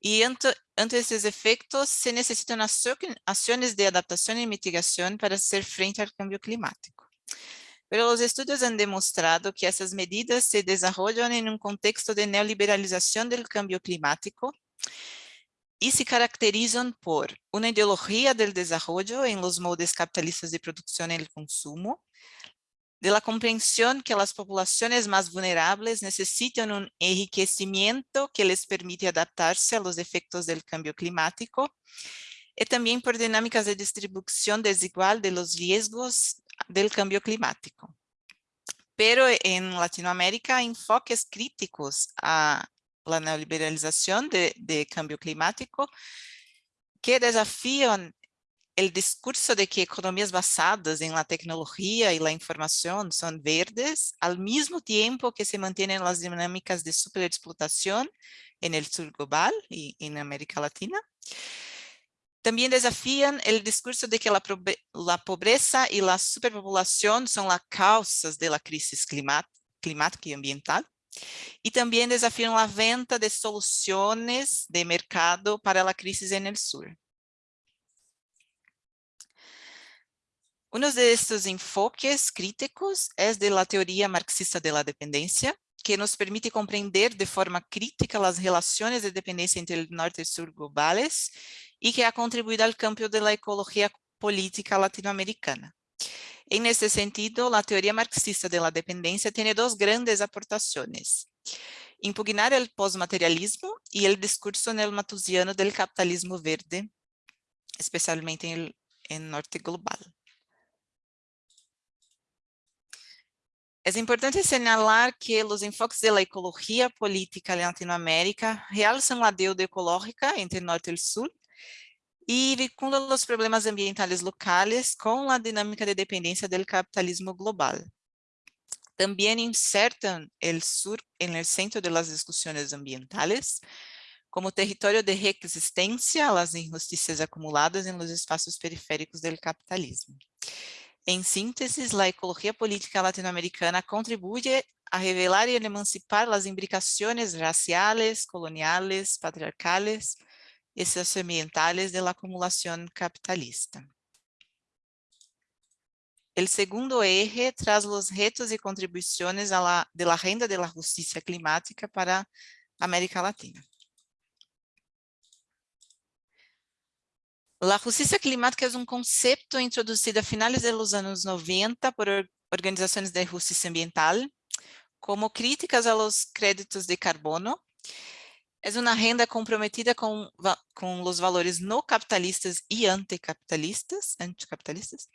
Y ante, estos efectos se necesitan acciones de adaptación y mitigación para hacer frente al cambio climático. Pero los estudios han demostrado que esas medidas se desarrollan en un contexto de neoliberalización del cambio climático y se caracterizan por una ideología del desarrollo en los moldes capitalistas de y el consumo, de la comprensión que las poblaciones más vulnerables necesitan un enriquecimiento que les permite adaptarse a los efectos del cambio climático y también por dinámicas de distribución desigual de los riesgos del cambio climático. Pero en Latinoamérica hay enfoques críticos a la neoliberalización de, de cambio climático que desafían el discurso de que economías basadas en la tecnología y la información son verdes, al mismo tiempo que se mantienen las dinámicas de superexplotación en el sur global y en América Latina. También desafían el discurso de que la, la pobreza y la superpopulación son las causas de la crisis climática y ambiental. Y también desafían la venta de soluciones de mercado para la crisis en el sur. Uno de estos enfoques críticos es de la marxista de la dependencia, que nos permite comprender de forma crítica las relaciones de dependencia entre el norte y sur globales y que ha contribuido al cambio de la ecología política latinoamericana. En este sentido, la teoría marxista de la dependencia tiene dos grandes aportaciones. Impugnar el postmaterialismo y el discurso neomatusiano del capitalismo verde, especialmente en norte global. Es importante señalar que los enfoques de la ecología política Latinoamérica realzan la deuda ecológica entre norte y el sur y vinculan los problemas ambientales locales con la dinámica de dependencia del capitalismo global. También insertan el sur en el centro de las discusiones ambientales como territorio de reexistencia a las injusticias acumuladas en los espacios periféricos del capitalismo. Em síntese, a ecologia política latino-americana contribui a revelar e emancipar as imbricações raciais, coloniais, patriarcales e socioambientales de la acumulación capitalista. O segundo eje traz os retos e contribuições renda de la justicia climática para a América Latina. La justicia climática es un concepto introducido a finales de los años 90 por organizaciones de justicia ambiental como críticas a los créditos de carbono Es una agenda comprometida con, con, los valores no capitalistas y anticapitalistas, anticapitalistas.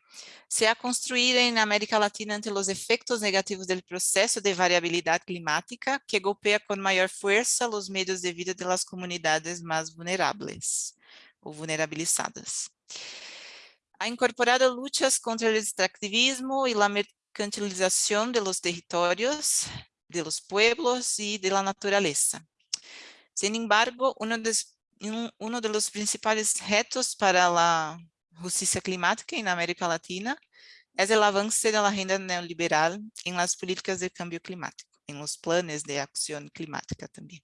Se ha construido en América Latina ante los efectos negativos del proceso de variabilidad climática que golpea con mayor fuerza los medios de vida de las comunidades más vulnerables o vulnerabilizadas. Ha incorporado luchas contra el extractivismo y la mercantilización de los territorios, de los pueblos y de la naturaleza Sin embargo, de los principales retos para la justicia climática en América Latina el avance de la agenda neoliberal en las políticas de cambio climático, en los planes de acción climática también.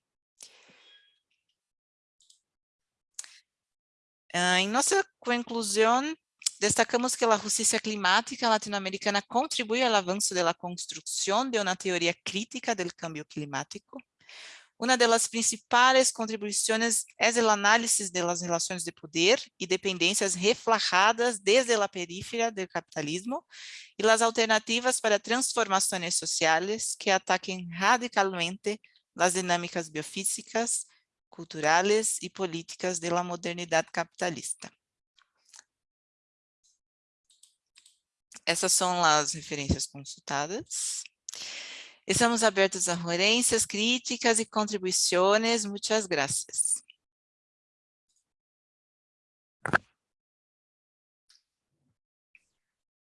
Em nossa conclusão, destacamos que a justiça climática latino-americana contribui ao avanço da construção de uma teoria crítica do cambio climático, Una de las principales contribuciones es el análisis de las relaciones de poder y dependencias reflejadas desde la periferia del capitalismo y las alternativas para transformaciones sociales que ataquen radicalmente las dinámicas biofísicas, culturales y políticas de la capitalista. Essas são as referências consultadas. Estamos abertos a sugerencias, críticas y contribuciones. Muchas gracias.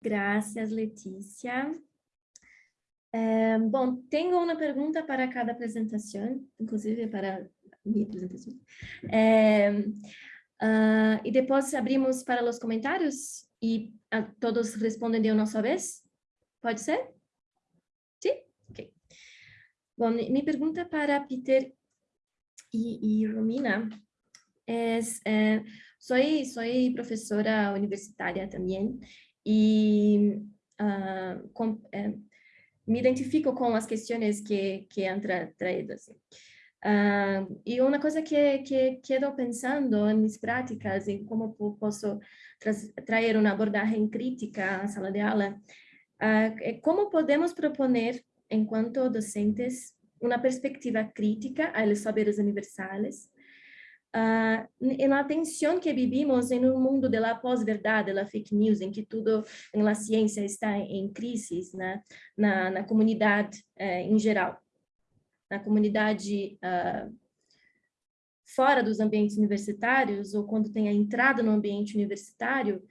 Gracias, Letícia. É, bom, tenho uma pergunta para cada apresentação, inclusive para. É, uh, e depois abrimos para os comentários e uh, todos respondem de uma só vez? Pode ser? Bom, minha pergunta para Peter e, e Romina é, é sou, sou professora universitária também e uh, com, é, me identifico com as questões que, que han tra traído. Assim. Uh, e uma coisa que, que quedo pensando em minhas práticas, em como posso tra trazer uma abordagem crítica à sala de aula, uh, é como podemos proponer enquanto docentes, uma perspectiva crítica a los saberes universales, uh, en la tensión que vivimos en un mundo de la pós-verdade, de la fake news, em que tudo em la ciência está em crise, né? na, na comunidade eh, em geral, na comunidade uh, fora dos ambientes universitários, ou quando tem a entrada no ambiente universitário,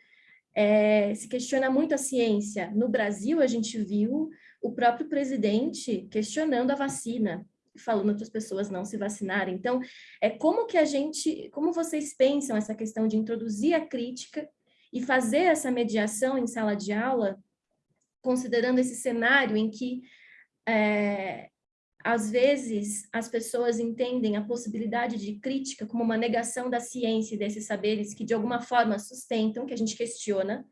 é, se questiona muito a ciência. No Brasil, a gente viu o próprio presidente questionando a vacina, falando para as pessoas não se vacinarem. Então, é como que a gente, como vocês pensam essa questão de introduzir a crítica e fazer essa mediação em sala de aula, considerando esse cenário em que é, às vezes, as pessoas entendem a possibilidade de crítica como uma negação da ciência e desses saberes que, de alguma forma, sustentam, que a gente questiona,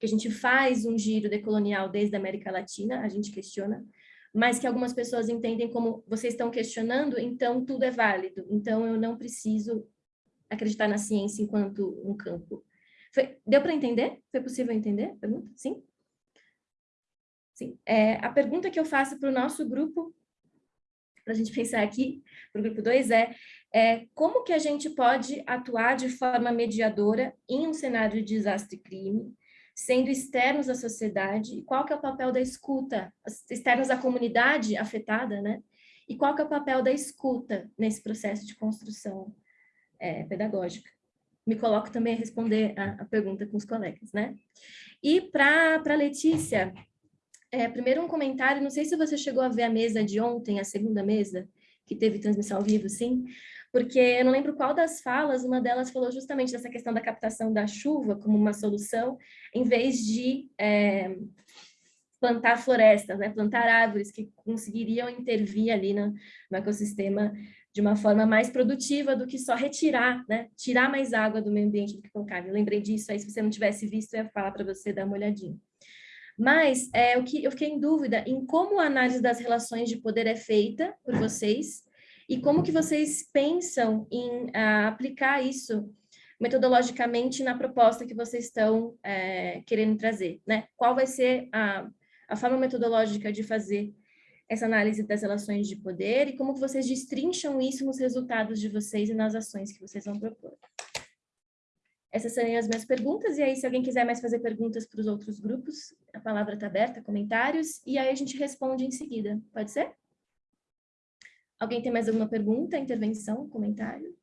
que a gente faz um giro decolonial desde a América Latina, a gente questiona, mas que algumas pessoas entendem como vocês estão questionando, então tudo é válido, então eu não preciso acreditar na ciência enquanto um campo. Foi, deu para entender? Foi possível entender? Pergunta? Sim? Sim. É, a pergunta que eu faço para o nosso grupo para a gente pensar aqui, para o grupo 2, é, é como que a gente pode atuar de forma mediadora em um cenário de desastre e crime, sendo externos à sociedade, e qual que é o papel da escuta, externos à comunidade afetada, né? E qual que é o papel da escuta nesse processo de construção é, pedagógica? Me coloco também a responder a, a pergunta com os colegas, né? E para Letícia, é, primeiro um comentário, não sei se você chegou a ver a mesa de ontem, a segunda mesa, que teve transmissão ao vivo, sim, porque eu não lembro qual das falas, uma delas falou justamente dessa questão da captação da chuva como uma solução, em vez de é, plantar florestas, né, plantar árvores que conseguiriam intervir ali no, no ecossistema de uma forma mais produtiva do que só retirar, né, tirar mais água do meio ambiente do que colocar. Eu lembrei disso, aí se você não tivesse visto, eu ia falar para você dar uma olhadinha. Mas é, o que eu fiquei em dúvida em como a análise das relações de poder é feita por vocês e como que vocês pensam em uh, aplicar isso metodologicamente na proposta que vocês estão é, querendo trazer, né? Qual vai ser a, a forma metodológica de fazer essa análise das relações de poder e como que vocês destrincham isso nos resultados de vocês e nas ações que vocês vão propor. Essas seriam as minhas perguntas, e aí se alguém quiser mais fazer perguntas para os outros grupos, a palavra está aberta, comentários, e aí a gente responde em seguida. Pode ser? Alguém tem mais alguma pergunta, intervenção, comentário?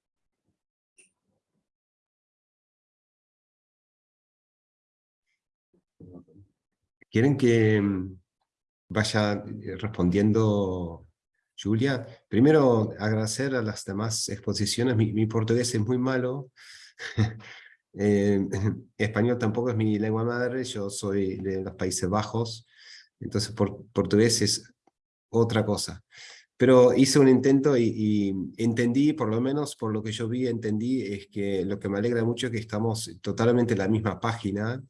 ¿Quieren que mm, vaya eh, respondiendo Julia? Primero, agradecer a las demás exposiciones. Mi, mi portugués es muy malo. [LAUGHS] eh, [LAUGHS] español tampoco es mi lengua madre. Yo soy de los Países Bajos. Entonces, por, portugués es otra cosa. Pero hice un intento y, entendí, por lo menos por lo que yo vi, entendí, es que lo que me alegra mucho es que estamos totalmente en la misma página,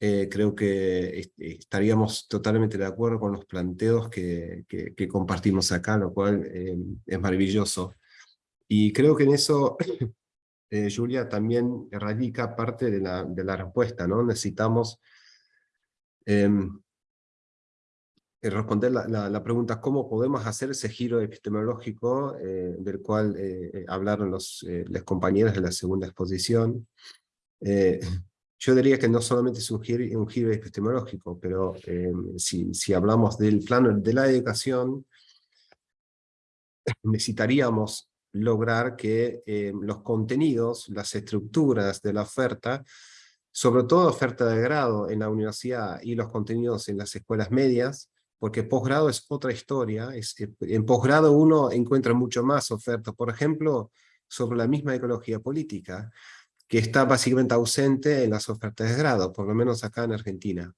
eh, creo que estaríamos totalmente de acuerdo con los planteos que compartimos acá, lo cual eh, es maravilloso. Y creo que en eso, eh, Julia, también radica parte de la, respuesta, ¿no? Necesitamos em, responder la, pregunta cómo podemos hacer ese giro epistemológico eh, del cual eh, hablaron los, compañeros de la segunda exposición. Yo diría que no solamente es un giro, epistemológico, pero eh, si, si hablamos del plano de la educación, necesitaríamos lograr que eh, los contenidos, las estructuras de la oferta, sobre todo oferta de grado en la universidad y los contenidos en las escuelas medias, porque posgrado es otra historia, es, en posgrado uno encuentra mucho más oferta, por ejemplo, sobre la misma ecología política, que está básicamente ausente en las ofertas de grado, por lo menos acá en Argentina.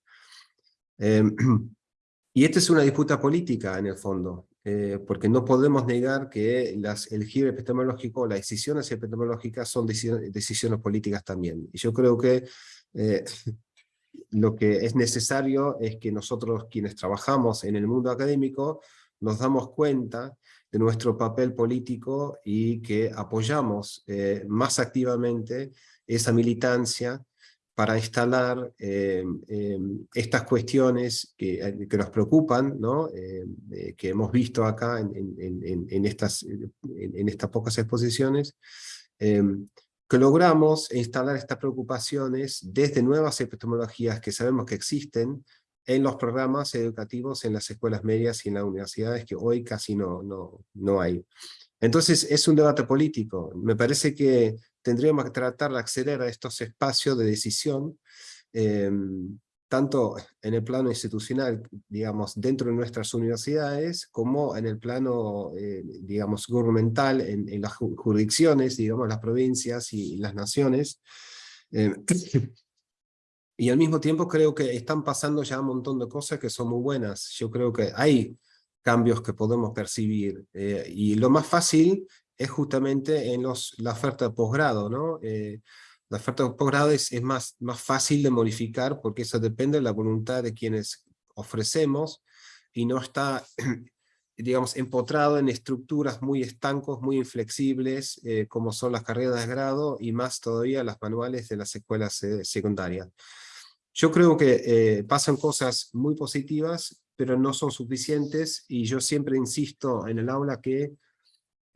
Eh, [CLEARS THROAT] y esta es una disputa política en el fondo, eh, porque no podemos negar que las, el giro epistemológico, las decisiones epistemológicas son decisiones, políticas también. Y yo creo que eh, [LAUGHS] lo que es necesario es que nosotros quienes trabajamos en el mundo académico nos damos cuenta de nuestro papel político y que apoyamos eh, más activamente esa militancia para instalar eh, eh, estas cuestiones que, eh, que, nos preocupan, ¿no? Eh, que hemos visto acá en, en, en estas, en, estas pocas exposiciones, que logramos instalar estas preocupaciones desde nuevas epistemologías que sabemos que existen, en los programas educativos en las escuelas medias y en las universidades que hoy casi no, no, no hay. Entonces es un debate político. Me parece que tendríamos que tratar de acceder a estos espacios de decisión, eh, tanto en el plano institucional, digamos, dentro de nuestras universidades, como en el plano, eh, digamos, gubernamental, en, en, las jurisdicciones, digamos, las provincias y las naciones. Eh, [COUGHS] Y al mismo tiempo creo que están pasando ya un montón de cosas que son muy buenas. Yo creo que hay cambios que podemos percibir. Eh, y lo más fácil es justamente en los, la oferta de posgrado. ¿no? Eh, la oferta de posgrado es, es más, más fácil de modificar porque eso depende de la voluntad de quienes ofrecemos y no está [CLEARS THROAT] digamos, empotrado en estructuras muy estancos, muy inflexibles, eh, como son las carreras de grado y más todavía las manuales de las escuelas eh, secundarias. Yo creo que eh, pasan cosas muy positivas, pero no son suficientes, y yo siempre insisto en el aula que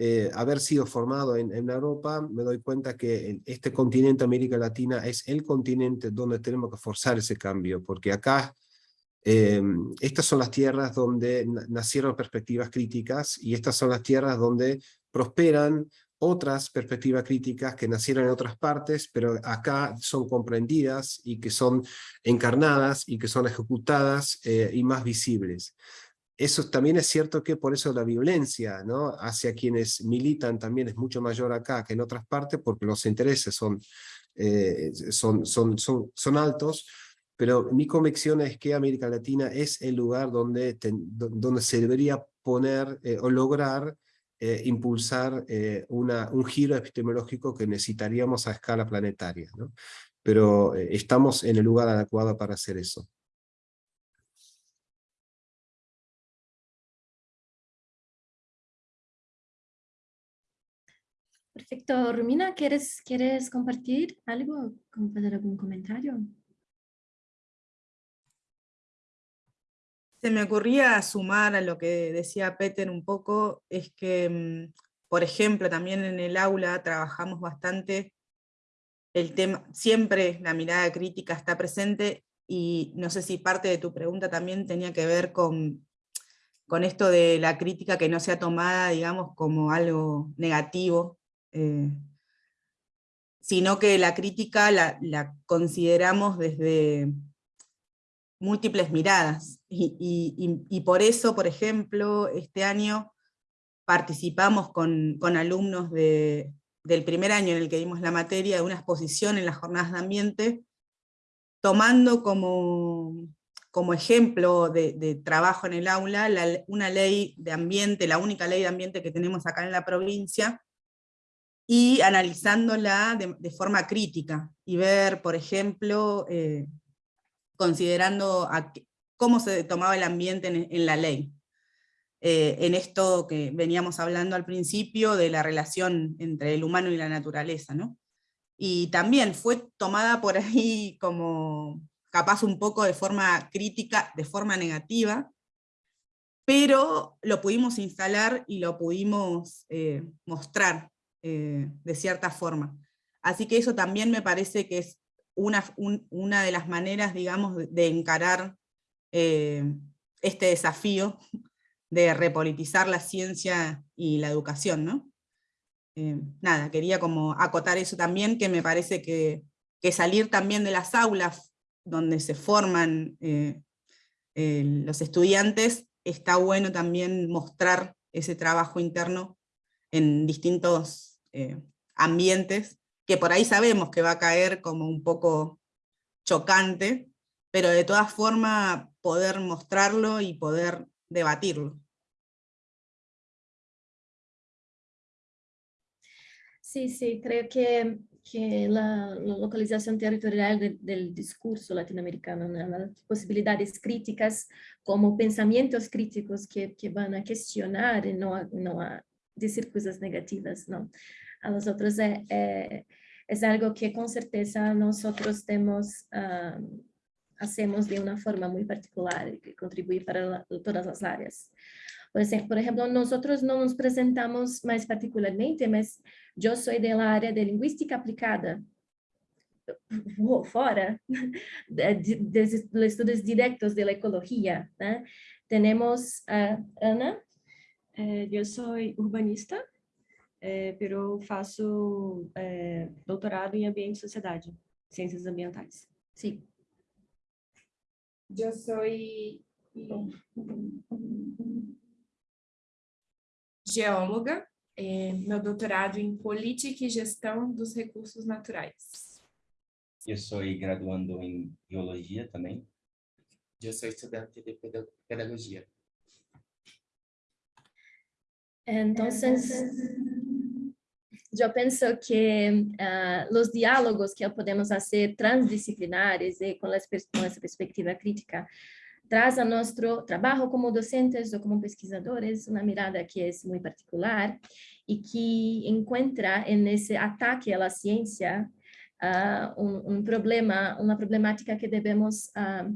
eh, haber sido formado en, en, Europa, me doy cuenta que este continente América Latina es el continente donde tenemos que forzar ese cambio, porque acá eh, estas son las tierras donde nacieron perspectivas críticas, y estas son las tierras donde prosperan otras perspectivas críticas que nacieron en otras partes, pero acá son comprendidas y que son encarnadas y que son ejecutadas eh, y más visibles. Eso también es cierto que por eso la violencia ¿no? hacia quienes militan también es mucho mayor acá que en otras partes, porque los intereses son, eh, son, son, son, altos, pero mi convicción es que América Latina es el lugar donde, donde se debería poner eh, o lograr eh, impulsar un giro epistemológico que necesitaríamos a escala planetaria. Pero estamos en el lugar adecuado para hacer eso. Perfecto. Romina, ¿quieres, ¿quieres compartir algo? ¿Hacer algún comentario? Se me ocurría sumar a lo que decía Peter un poco, es que, mm, por ejemplo, también en el aula trabajamos bastante el tema, siempre la mirada crítica está presente, y no sé si parte de tu pregunta también tenía que ver con, con esto de la crítica que no sea tomada, digamos, como algo negativo, eh, sino que la crítica la, consideramos desde múltiples miradas. Y, por eso, por ejemplo, este año participamos con, con alumnos de, del primer año en el que dimos la materia de una exposición en las jornadas de ambiente, tomando como, como ejemplo de, trabajo en el aula la, una ley de ambiente, la única ley de ambiente que tenemos acá en la provincia, y analizándola de, forma crítica, y ver, por ejemplo, eh, considerando cómo se tomaba el ambiente en, en la ley. Eh, en esto que veníamos hablando al principio de la relación entre el humano y la naturaleza, ¿no? Y también fue tomada por ahí como capaz un poco de forma crítica, de forma negativa, pero lo pudimos instalar y lo pudimos eh, mostrar eh, de cierta forma. Así que eso también me parece que es una, un, una de las maneras, digamos, de, encarar eh, este desafío [LAUGHS] de repolitizar la ciencia y la educación, ¿no? Eh, nada, quería como acotar eso también, que me parece que, que salir también de las aulas donde se forman los estudiantes, está bueno también mostrar ese trabajo interno en distintos eh, ambientes, que por ahí sabemos que va a caer como un poco chocante, pero de todas formas poder mostrarlo y poder debatirlo. Sí, sí, creo que, que la, la localización territorial de, del discurso latinoamericano, ¿no? las posibilidades críticas como pensamientos críticos que, que van a cuestionar no no a decir cosas negativas, ¿no? A nosotros es, es, es algo que con certeza nosotros tenemos, um, hacemos de una forma muy particular que contribuye para todas las áreas. Por ejemplo, nosotros no nos presentamos más particularmente, mas eu sou da área de linguística aplicada, [LAUGHS] fora [LAUGHS] de, de, dos estudos diretos da ecologia. Né? Temos a Ana. É, eu sou urbanista, é, pero faço é, doutorado em ambiente e sociedade, ciências ambientais. Sim. Eu sou geóloga, é, meu doutorado em Política e Gestão dos Recursos Naturais. Eu sou graduando em Biologia também. Eu sou estudante de Pedagogia. Entonces, yo pienso que uh, los diálogos que podemos hacer transdisciplinares y con, la, con esa perspectiva crítica traz a nosso trabalho como docentes ou como pesquisadores uma mirada que é muito particular e que encontra nesse ataque à ciência uh, um, um, problema, uma problemática que devemos uh,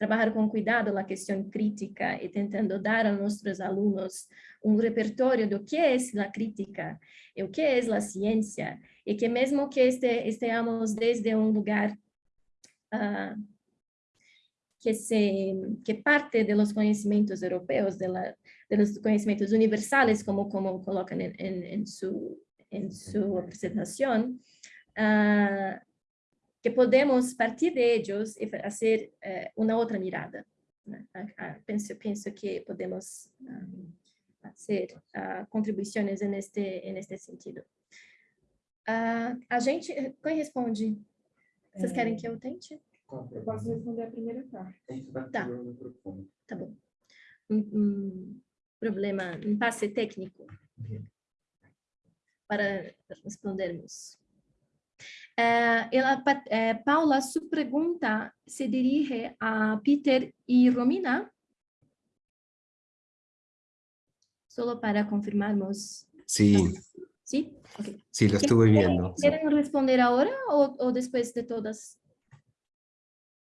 trabalhar com cuidado na questão crítica e tentando dar a nossos alunos um repertório do que é a crítica e o que é a ciência e que mesmo que este, estejamos desde um lugar uh, que, se, que parte de, la, de los conocimientos universales, como, como colocan en, en, en su, en su presentación, uh, que podemos partir de ellos y hacer uh, una otra mirada. Uh, penso, penso que podemos hacer contribuições neste, neste sentido. a gente, quem responde? Vocês querem que eu tente? Eu posso responder a primeira parte. Tá. Tá bom. Um, um problema, um passe técnico para respondermos. Eh, ela, eh, Paula, sua pergunta se dirige a Peter e Romina? Solo para confirmarmos. Sí. ¿Sí? Okay. Sí, lo estuve viendo. ¿Quieren responder ahora o, o después de todas?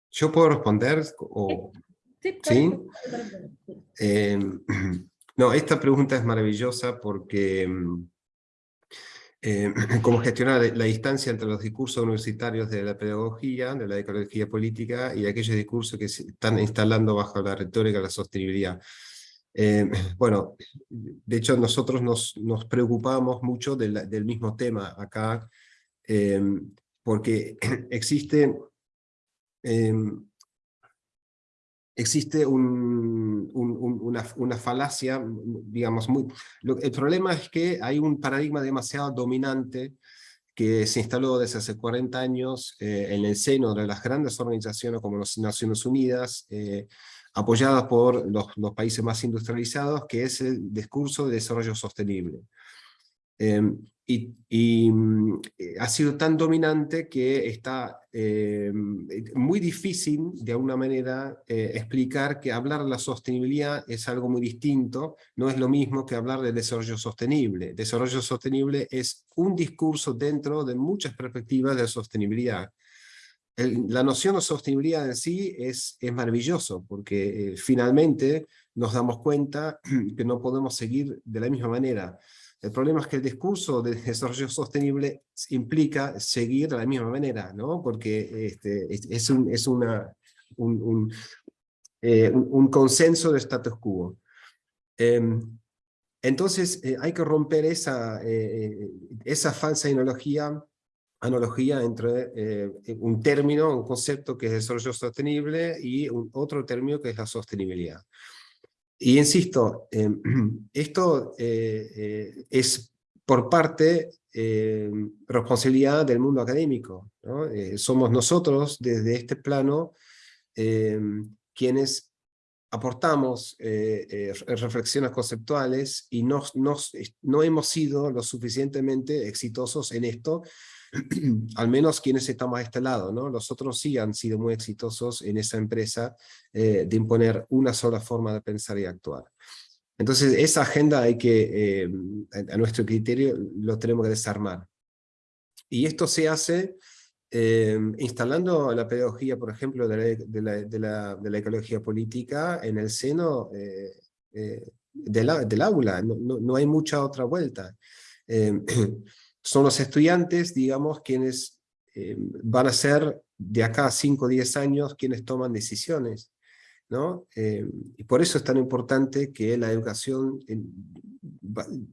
¿Yo puedo responder? O... Sí, ¿Sí? Eh, [CLEARS THROAT] no, esta pregunta es maravillosa porque mm, eh, [CLEARS THROAT] cómo gestionar la distancia entre los discursos universitarios de la pedagogía, de la ecología política y aquellos discursos que se están instalando bajo la retórica de la sostenibilidad. Eh, [CLEARS THROAT] bueno, de hecho nosotros nos, preocupamos mucho del mismo tema acá, eh, porque [CLEARS THROAT] existe, eh, existe un- un- un- una, una falacia, digamos, muy... lo- el problema es que hay un paradigma demasiado dominante que se instaló desde hace 40 años eh, en el seno de las grandes organizaciones como las Naciones Unidas, eh, apoyadas por los, los países más industrializados, que es el discurso de desarrollo sostenible. Eh, y y, mm, eh, ha sido tan dominante que está eh, muy difícil, de alguna manera, eh, explicar que hablar de la sostenibilidad es algo muy distinto, no es lo mismo que hablar de desarrollo sostenible. Desarrollo sostenible es un discurso dentro de muchas perspectivas de sostenibilidad. El- la noción de sostenibilidad en sí es, es maravilloso, porque eh, finalmente nos damos cuenta [CLEARS THROAT] que no podemos seguir de la misma manera. El problema es que el discurso de desarrollo sostenible implica seguir de la misma manera, ¿no? Porque este, es, un, es un, eh, un- un consenso de status quo. Em, entonces eh, hay que romper esa, eh, esa falsa analogía, analogía entre un término, un concepto que es desarrollo sostenible y un otro término que es la sostenibilidad. Y insisto, eh, [CLEARS THROAT] esto eh, eh, es por parte responsabilidad del mundo académico. ¿no? Somos nosotros desde este plano quienes aportamos re- reflexiones conceptuales y no, nos- no hemos sido lo suficientemente exitosos en esto, [CLEARS THROAT] al menos quienes estamos a este lado, ¿no? Los otros sí han sido muy exitosos en esa empresa eh, de imponer una sola forma de pensar y actuar. Entonces, esa agenda hay que, eh, a, nuestro criterio, lo tenemos que desarmar. Y esto se hace eh, instalando la pedagogía, por ejemplo, de la, ecología política en el seno del, del aula, no hay mucha otra vuelta. [CLEARS THROAT] Son los estudiantes, digamos, quienes eh, van a ser de acá a 5 o 10 años quienes toman decisiones. ¿no? Eh, y por eso es tan importante que la educación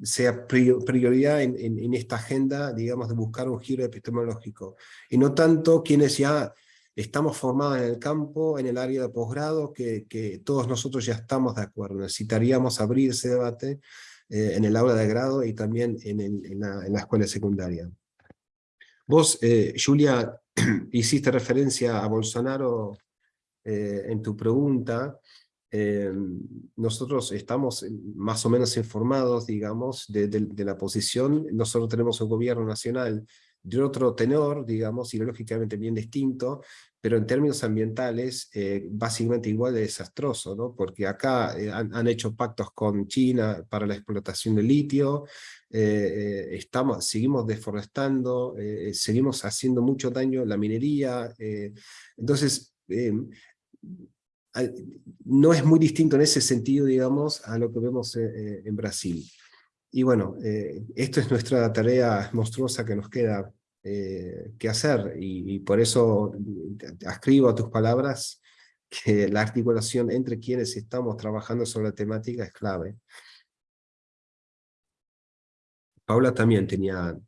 sea prior- prioridad en, en- en esta agenda, digamos, de buscar un giro epistemológico. Y no tanto quienes ya estamos formados en el campo, en el área de posgrado, que, que todos nosotros ya estamos de acuerdo. Necesitaríamos abrir ese debate eh, en el aula de grado y también en, en la, en la escuela secundaria. Vos, eh, Julia, [CLEARS THROAT] hiciste referencia a Bolsonaro eh, en tu pregunta, eh, nosotros estamos más o menos informados, digamos, de- de la posición. Nosotros tenemos un gobierno nacional de otro tenor, digamos, ideológicamente bien distinto, pero en términos ambientales, eh, básicamente igual de desastroso, ¿no? Porque acá eh, han, han hecho pactos con China para la explotación del litio, eh, eh, estamos, seguimos deforestando, eh, seguimos haciendo mucho daño a la minería, eh, entonces, eh, no es muy distinto en ese sentido, digamos, a lo que vemos eh, eh, en Brasil. Y bueno, eh, esto es nuestra tarea monstruosa que nos queda eh, que hacer, y, y por eso te- ascribo a tus palabras [LAUGHS] que la articulación entre quienes estamos trabajando sobre la temática es clave. Paula también tenía...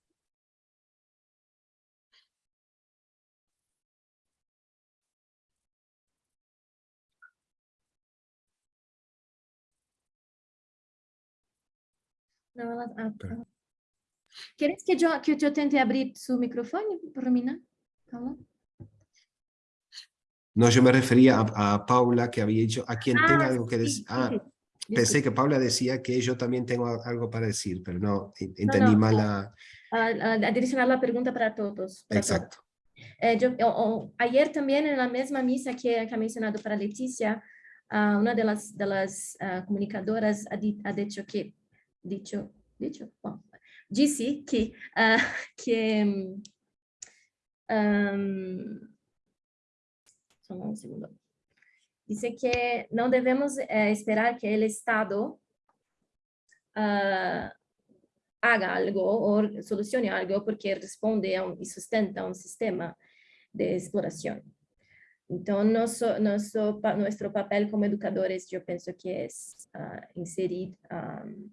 No. ¿Quieres que yo, que yo tente abrir su micrófono, Romina? No, yo me refería a, a Paula que había dicho, a quien tenga Ah, algo que decir. sí, Ah, sí. pensé que Paula decía que yo también tengo algo para decir, pero no, en- entendí no, mal no. la... Ah, ah, adicionar la pregunta para todos. para todos. Exacto. Eh, yo- ayer también en la misma misa que, que ha mencionado para Leticia, ah, una de las, de las ah, comunicadoras ha, di- ha dicho que, dicho, dicho, Bom, disse que, ah, [LAUGHS] que um, só um segundo. dice que não devemos eh, esperar que o Estado ah, haga algo ou solucione algo porque responde un, y sustenta un sistema de exploración. Então, nosso, nosso, nuestro papel como educadores, eu penso que é uh, inserir um,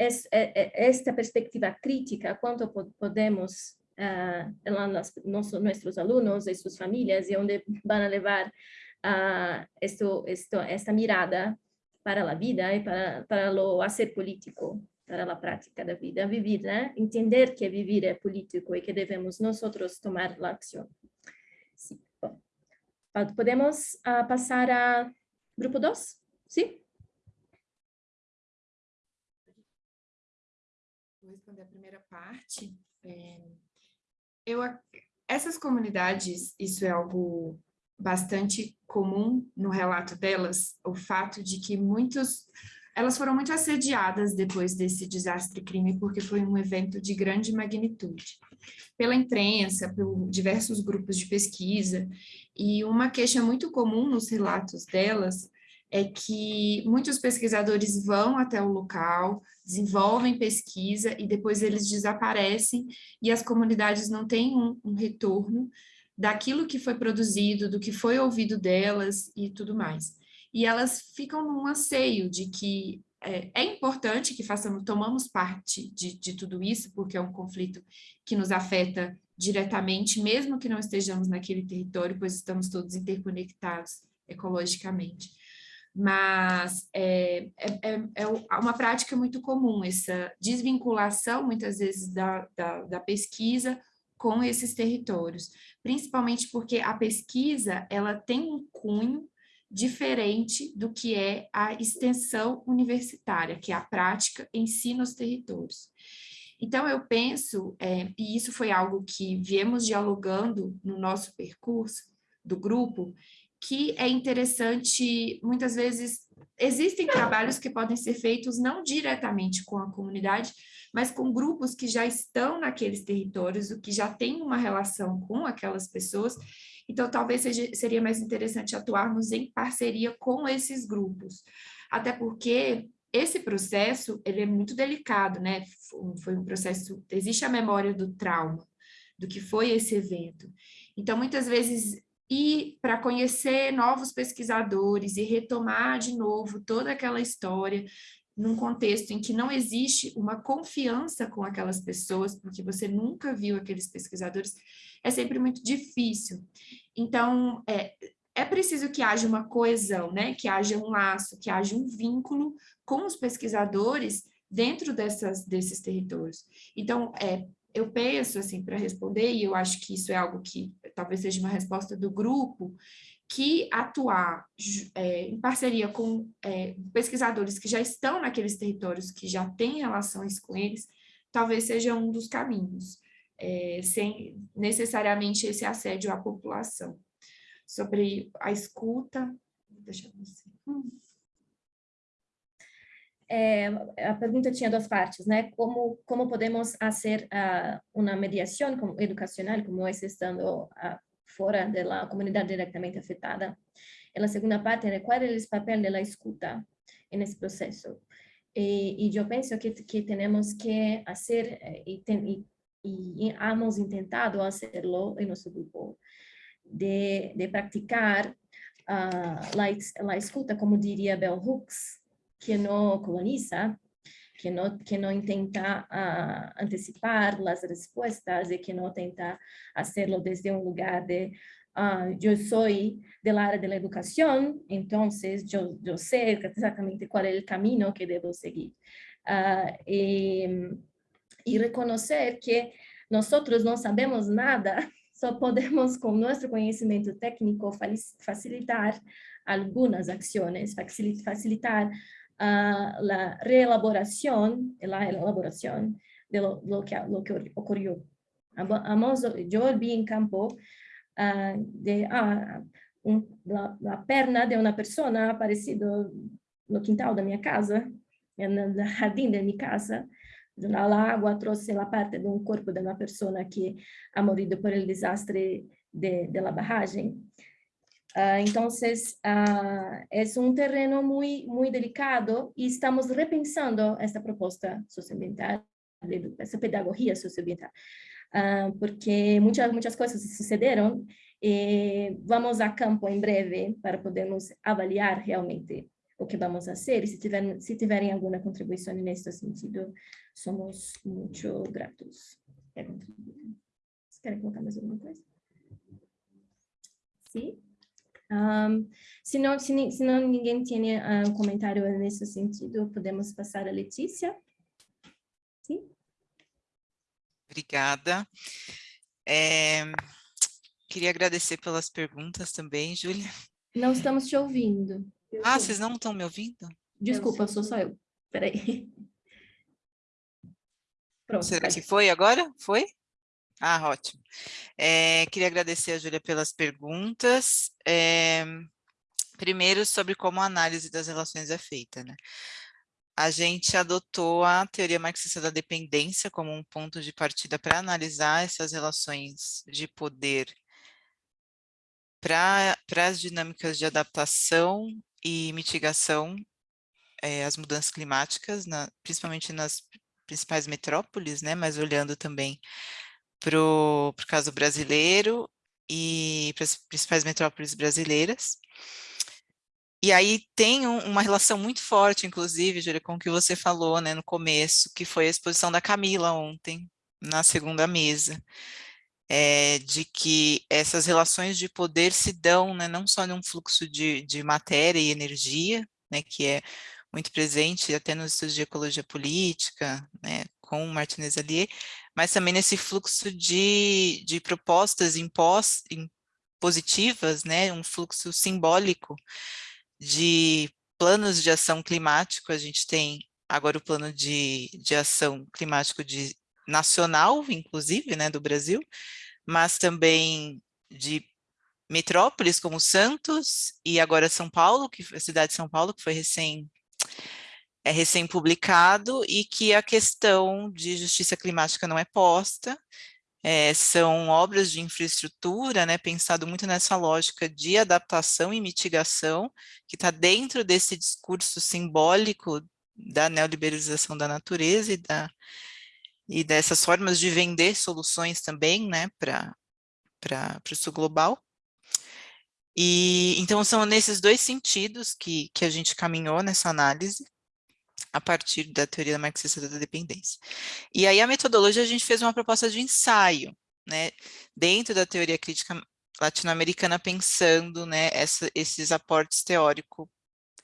es, esta perspectiva crítica, quanto podemos uh, las, nosso, nossos alunos e suas famílias, e onde vão levar uh, esto, esto, esta mirada para a vida e para, para o hacer político, para a prática da vida, viver, né? entender que viver é político e que devemos nós tomar a ação. Podemos uh, passar a grupo 2? Sim? Vou responder a primeira parte. É, eu, essas comunidades, isso é algo bastante comum no relato delas, o fato de que muitos elas foram muito assediadas depois desse desastre-crime, porque foi um evento de grande magnitude. Pela imprensa, por diversos grupos de pesquisa, e uma queixa muito comum nos relatos delas é que muitos pesquisadores vão até o local, desenvolvem pesquisa e depois eles desaparecem e as comunidades não têm um, um retorno daquilo que foi produzido, do que foi ouvido delas e tudo mais e elas ficam num anseio de que é, é importante que façamos, tomamos parte de, de tudo isso, porque é um conflito que nos afeta diretamente, mesmo que não estejamos naquele território, pois estamos todos interconectados ecologicamente. Mas é, é, é, é uma prática muito comum, essa desvinculação, muitas vezes, da, da, da pesquisa com esses territórios, principalmente porque a pesquisa ela tem um cunho diferente do que é a extensão universitária, que é a prática em si nos territórios. Então, eu penso, é, e isso foi algo que viemos dialogando no nosso percurso do grupo, que é interessante, muitas vezes, existem trabalhos que podem ser feitos não diretamente com a comunidade, mas com grupos que já estão naqueles territórios, o que já tem uma relação com aquelas pessoas, então, talvez seja, seria mais interessante atuarmos em parceria com esses grupos, até porque esse processo ele é muito delicado, né? Foi um processo, existe a memória do trauma, do que foi esse evento. Então, muitas vezes, ir para conhecer novos pesquisadores e retomar de novo toda aquela história, num contexto em que não existe uma confiança com aquelas pessoas, porque você nunca viu aqueles pesquisadores, é sempre muito difícil. Então, é, é preciso que haja uma coesão, né? que haja um laço, que haja um vínculo com os pesquisadores dentro dessas, desses territórios. Então, é, eu penso, assim, para responder, e eu acho que isso é algo que talvez seja uma resposta do grupo, que atuar é, em parceria com é, pesquisadores que já estão naqueles territórios, que já têm relações com eles, talvez seja um dos caminhos é, sem necessariamente esse assédio à população. Sobre a escuta, deixa eu. Hum. É, a pergunta tinha duas partes, né? Como como podemos fazer uh, uma mediação educacional, como é estando uh, fora da comunidade diretamente afetada? E a segunda parte é qual é o papel da escuta nesse processo? E, e eu penso que que temos que fazer eh, e, ten, y hemos intentado hacerlo en nuestro grupo, de, de practicar uh, la, la, escuta, como diría Bell Hooks, que no coloniza, que no, que no intenta uh, anticipar las respuestas y que no intenta hacerlo desde un lugar de uh, yo soy del área de la educación, entonces yo, yo sé exactamente cuál es el camino que debo seguir. Uh, y, y reconocer que nosotros no sabemos nada, [LAUGHS] só podemos, com nosso conhecimento técnico, facilitar algumas ações, facilitar a la reelaboración, la elaboración de lo, lo, que, lo que ocurrió. Ambos, yo vi en campo uh, de ah, un, la, la, perna de una persona ha aparecido no quintal de mi casa, en el jardín de mi casa, la agua trouxe la parte de un cuerpo de una persona que ha morido por el desastre de, de la barragem. Ah, entonces, ah, es un terreno muy, muy delicado y estamos repensando esta propuesta socioambiental, de, esa pedagogía socioambiental, ah, porque muchas, muchas cosas sucederam e vamos a campo em breve para podermos avaliar realmente o que vamos fazer e se, tiver, se tiverem alguma contribuição nesse sentido, somos muito gratos. Querem colocar mais alguma coisa? Sim? Um, se, não, se, se não ninguém tem uh, um comentário nesse sentido, podemos passar a Letícia. Sim? Obrigada. É, queria agradecer pelas perguntas também, Júlia. Não estamos te ouvindo. Ah, vocês não estão me ouvindo? Desculpa, sou só eu. Peraí. [LAUGHS] Pronto, Será que foi agora? Foi? Ah, ótimo. É, queria agradecer a Júlia pelas perguntas. É, primeiro, sobre como a análise das relações é feita. Né? A gente adotou a teoria marxista da dependência como um ponto de partida para analisar essas relações de poder para as dinâmicas de adaptação e mitigação às mudanças climáticas, na, principalmente nas principais metrópoles, né, mas olhando também para o caso brasileiro e para as principais metrópoles brasileiras. E aí tem um, uma relação muito forte, inclusive, Júlia, com o que você falou né, no começo, que foi a exposição da Camila ontem, na segunda mesa, é, de que essas relações de poder se dão né, não só num fluxo de, de matéria e energia, né, que é muito presente até nos estudos de ecologia política, né, com Martinez Allier, mas também nesse fluxo de, de propostas impos, positivas, né, um fluxo simbólico de planos de ação climático, a gente tem agora o plano de, de ação climático de, nacional, inclusive, né, do Brasil, mas também de metrópoles como Santos e agora São Paulo, que a cidade de São Paulo, que foi recém é recém-publicado e que a questão de justiça climática não é posta, é, são obras de infraestrutura, né, pensado muito nessa lógica de adaptação e mitigação, que está dentro desse discurso simbólico da neoliberalização da natureza e, da, e dessas formas de vender soluções também né, para o sul global. E, então, são nesses dois sentidos que, que a gente caminhou nessa análise a partir da teoria marxista da dependência. E aí a metodologia a gente fez uma proposta de ensaio, né, dentro da teoria crítica latino-americana pensando, né, essa, esses aportes teóricos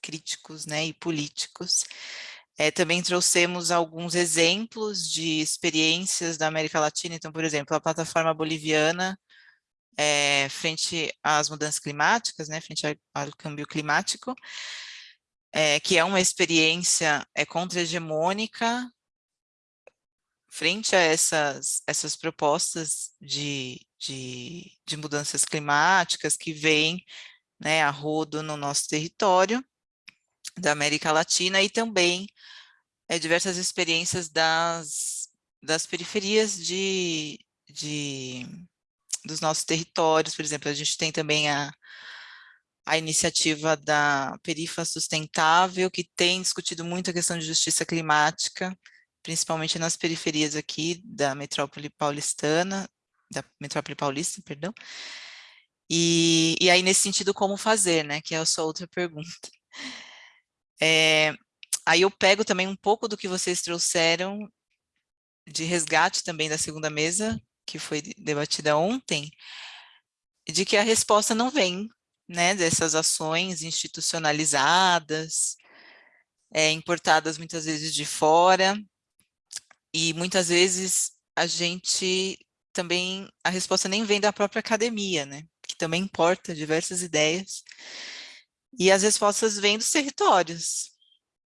críticos, né, e políticos. É, também trouxemos alguns exemplos de experiências da América Latina, então, por exemplo, a plataforma boliviana é, frente às mudanças climáticas, né, frente ao câmbio climático, é, que é uma experiência é, contra-hegemônica frente a essas, essas propostas de, de, de mudanças climáticas que vêm né, a rodo no nosso território da América Latina e também é, diversas experiências das, das periferias de, de, dos nossos territórios, por exemplo, a gente tem também a, a iniciativa da Perifa Sustentável, que tem discutido muito a questão de justiça climática, principalmente nas periferias aqui da metrópole paulistana, da metrópole paulista, perdão. E, e aí, nesse sentido, como fazer, né, que é a sua outra pergunta. [LAUGHS] É, aí eu pego também um pouco do que vocês trouxeram de resgate também da segunda mesa, que foi debatida ontem, de que a resposta não vem né, dessas ações institucionalizadas, é, importadas muitas vezes de fora, e muitas vezes a gente também, a resposta nem vem da própria academia, né, que também importa diversas ideias, e as respostas vêm dos territórios,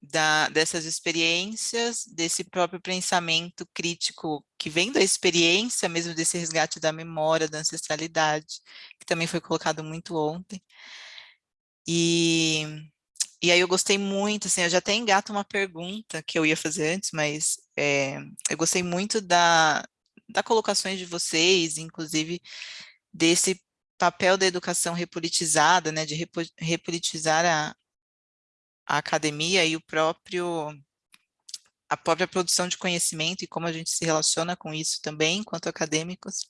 da, dessas experiências, desse próprio pensamento crítico que vem da experiência mesmo desse resgate da memória, da ancestralidade, que também foi colocado muito ontem. E, e aí eu gostei muito, assim, eu já até engato uma pergunta que eu ia fazer antes, mas é, eu gostei muito da, da colocações de vocês, inclusive desse papel da educação repolitizada, né, de repo, repolitizar a, a academia e o próprio a própria produção de conhecimento e como a gente se relaciona com isso também, enquanto acadêmicos.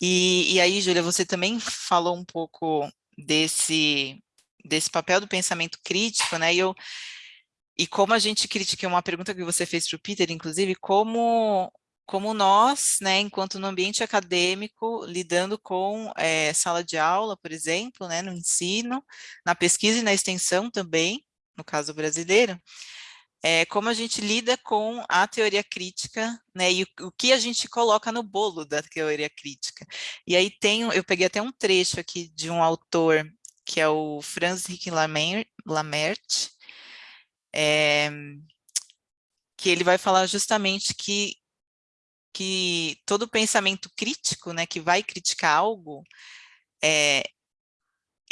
E, e aí, Júlia, você também falou um pouco desse, desse papel do pensamento crítico, né, e, eu, e como a gente critica, uma pergunta que você fez para o Peter, inclusive, como como nós, né, enquanto no ambiente acadêmico, lidando com é, sala de aula, por exemplo, né, no ensino, na pesquisa e na extensão também, no caso brasileiro, é, como a gente lida com a teoria crítica, né, e o, o, que a gente coloca no bolo da teoria crítica. E aí tem, eu peguei até um trecho aqui de um autor, que é o Franz Henrique Lamert, é, que ele vai falar justamente que que todo pensamento crítico, né, que vai criticar algo, é,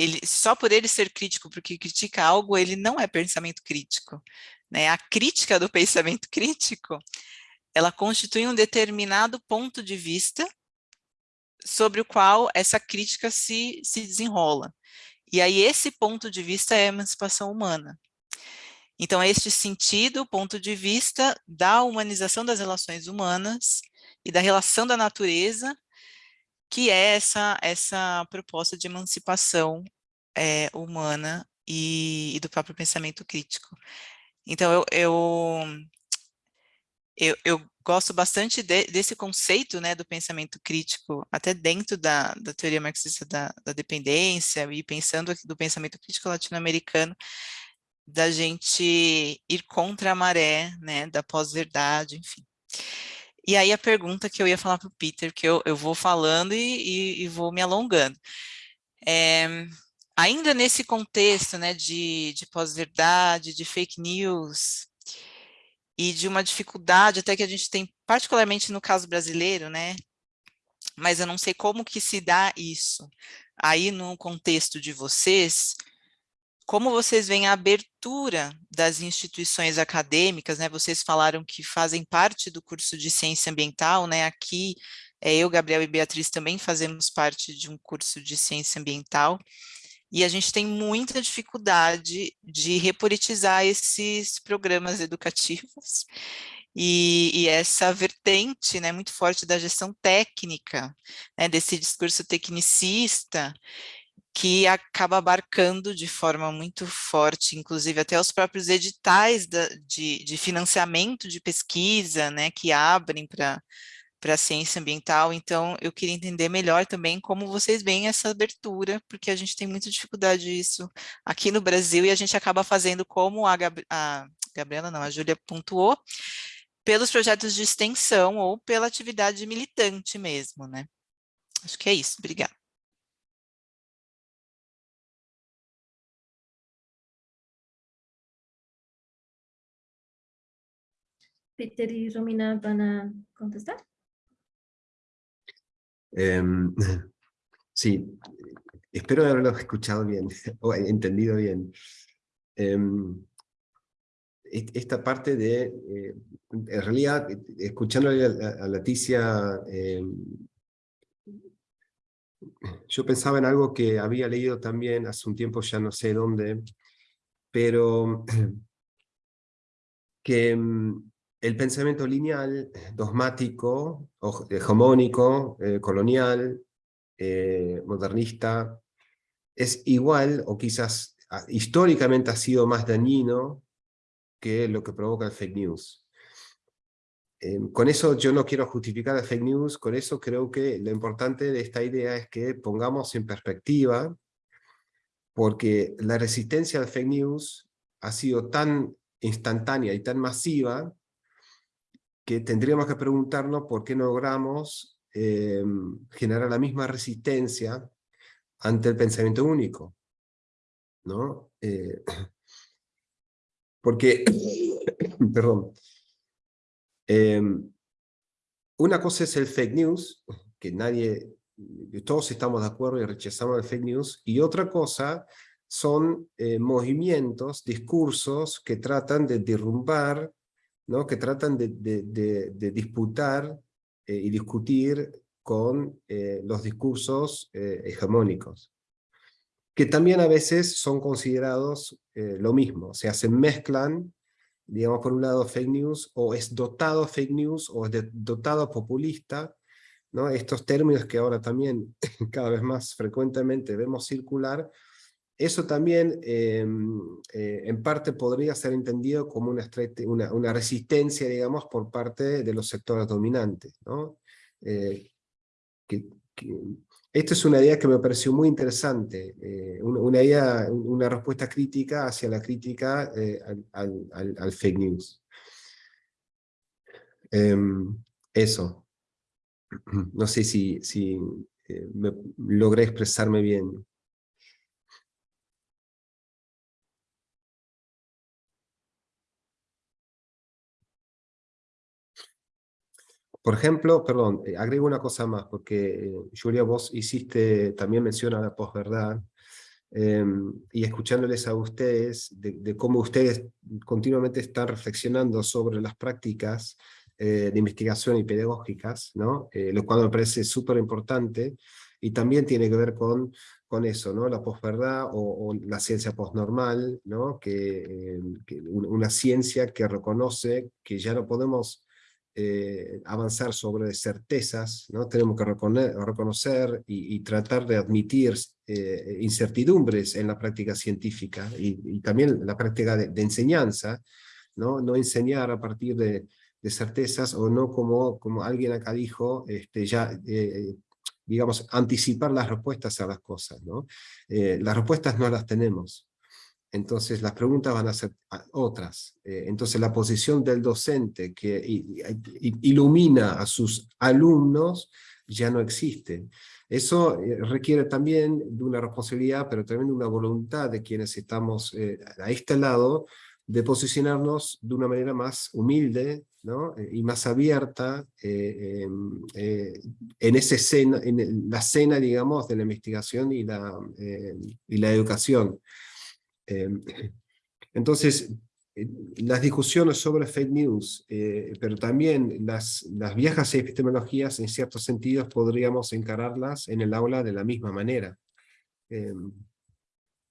ele, só por ele ser crítico porque critica algo, ele não é pensamento crítico. Né? A crítica do [LAUGHS] pensamento crítico, ela constitui um determinado ponto de vista sobre o qual essa crítica se, se desenrola. E aí esse ponto de vista é a emancipação humana. Então, este sentido, ponto de vista da humanização das relações humanas e da relação da natureza, que é essa, essa proposta de emancipação é, humana e, e, do próprio pensamento crítico. Então, eu, eu, eu, eu gosto bastante de, desse conceito né, do pensamento crítico, até dentro da, da teoria marxista da, da dependência, e pensando do pensamento crítico latino-americano, da gente ir contra a maré, né, da pós-verdade, enfim. E aí a pergunta que eu ia falar para o Peter, que eu, eu vou falando e, e, e vou me alongando. É, ainda nesse contexto né, de, de pós-verdade, de fake news, e de uma dificuldade até que a gente tem, particularmente no caso brasileiro, né, mas eu não sei como que se dá isso. Aí no contexto de vocês, como vocês veem a abertura das instituições acadêmicas, né? Vocês falaram que fazem parte do curso de ciência ambiental, né? Aqui, é, eu, Gabriel e Beatriz também fazemos parte de um curso de ciência ambiental, e a gente tem muita dificuldade de repolitizar esses programas [LAUGHS] educativos, e, e, essa vertente né, muito forte da gestão técnica, né, desse discurso tecnicista, que acaba abarcando de forma muito forte, inclusive até os próprios editais da, de, de financiamento de pesquisa, né, que abrem para para a ciência ambiental, então eu queria entender melhor também como vocês veem essa abertura, porque a gente tem muita dificuldade disso aqui no Brasil e a gente acaba fazendo como a, Gab a Gabriela, não, a Júlia pontuou, pelos projetos de extensão ou pela atividade militante mesmo, né? Acho que é isso, obrigada. Peter y Romina van a contestar. Eh, [LAUGHS] sí, espero haberlo escuchado bien, [LAUGHS] o entendido bien. Eh, esta parte de, eh, en realidad, escuchando a, Leticia, em, yo pensaba en algo que había leído también hace un tiempo, ya no sé dónde, pero [CLEARS THROAT] que em, el pensamiento lineal, dogmático, hegemónico, eh, colonial, eh, modernista, es igual o quizás ah, históricamente ha sido más dañino que lo que provoca el fake news. Em, con eso yo no quiero justificar el fake news, con eso creo que lo importante de esta idea es que pongamos en perspectiva, porque la resistencia al fake news ha sido tan instantánea y tan masiva que tendríamos que preguntarnos por qué no logramos eh, generar la misma resistencia ante el pensamiento único. ¿no? Eh, [COUGHS] porque, [COUGHS] perdón, eh, una cosa es el fake news, que nadie, todos estamos de acuerdo y rechazamos el fake news, y otra cosa son movimientos, discursos que tratan de derrumbar que tratan de, disputar eh, y discutir con eh, los discursos eh, hegemónicos, que también a veces son considerados lo mismo, o sea, se mezclan, digamos, por un lado fake news, o es dotado fake news, o es dotado populista, ¿no? Estos términos que ahora también [LAUGHS] cada vez más frecuentemente vemos circular, eso también eh, eh, en parte podría ser entendido como una, resistencia, digamos, por parte de los sectores dominantes, ¿no? Eh, esta es una idea que me pareció muy interesante, eh, una, idea, una respuesta crítica hacia la crítica al, al- fake news. Em, eso. [CLEARS THROAT] No sé si, si logré expresarme bien. Por ejemplo, perdón, eh, agrego una cosa más, porque eh, Julia, vos hiciste, también menciona la posverdad, eh, y escuchándoles a ustedes, de, de cómo ustedes continuamente están reflexionando sobre las prácticas eh, de investigación y pedagógicas, ¿no? Eh, lo cual me parece súper importante, y también tiene que ver con, con eso, ¿no? La posverdad o, o la ciencia postnormal, ¿no? Que, eh, que un- una ciencia que reconoce que ya no podemos eh, avanzar sobre certezas, ¿no? tenemos que reconocer y, tratar de admitir eh, incertidumbres en la práctica científica y, y también la práctica de, enseñanza, ¿no? no enseñar a partir de, certezas o no como, como alguien acá dijo, este, ya eh, digamos, anticipar las respuestas a las cosas. ¿no? Las respuestas no las tenemos, entonces las preguntas van a ser otras. Eh, entonces la posición del docente que ilumina a sus alumnos ya no existe. Eso eh, requiere también de una responsabilidad, pero también de una voluntad de quienes estamos eh, a este lado, de posicionarnos de una manera más humilde ¿no? Y más abierta em, en, esa escena, en la escena, digamos, de la investigación y la, y la educación. Eh, entonces, eh, las discusiones sobre fake news, eh, pero también las, las viejas epistemologías, en ciertos sentidos, podríamos encararlas en el aula de la misma manera.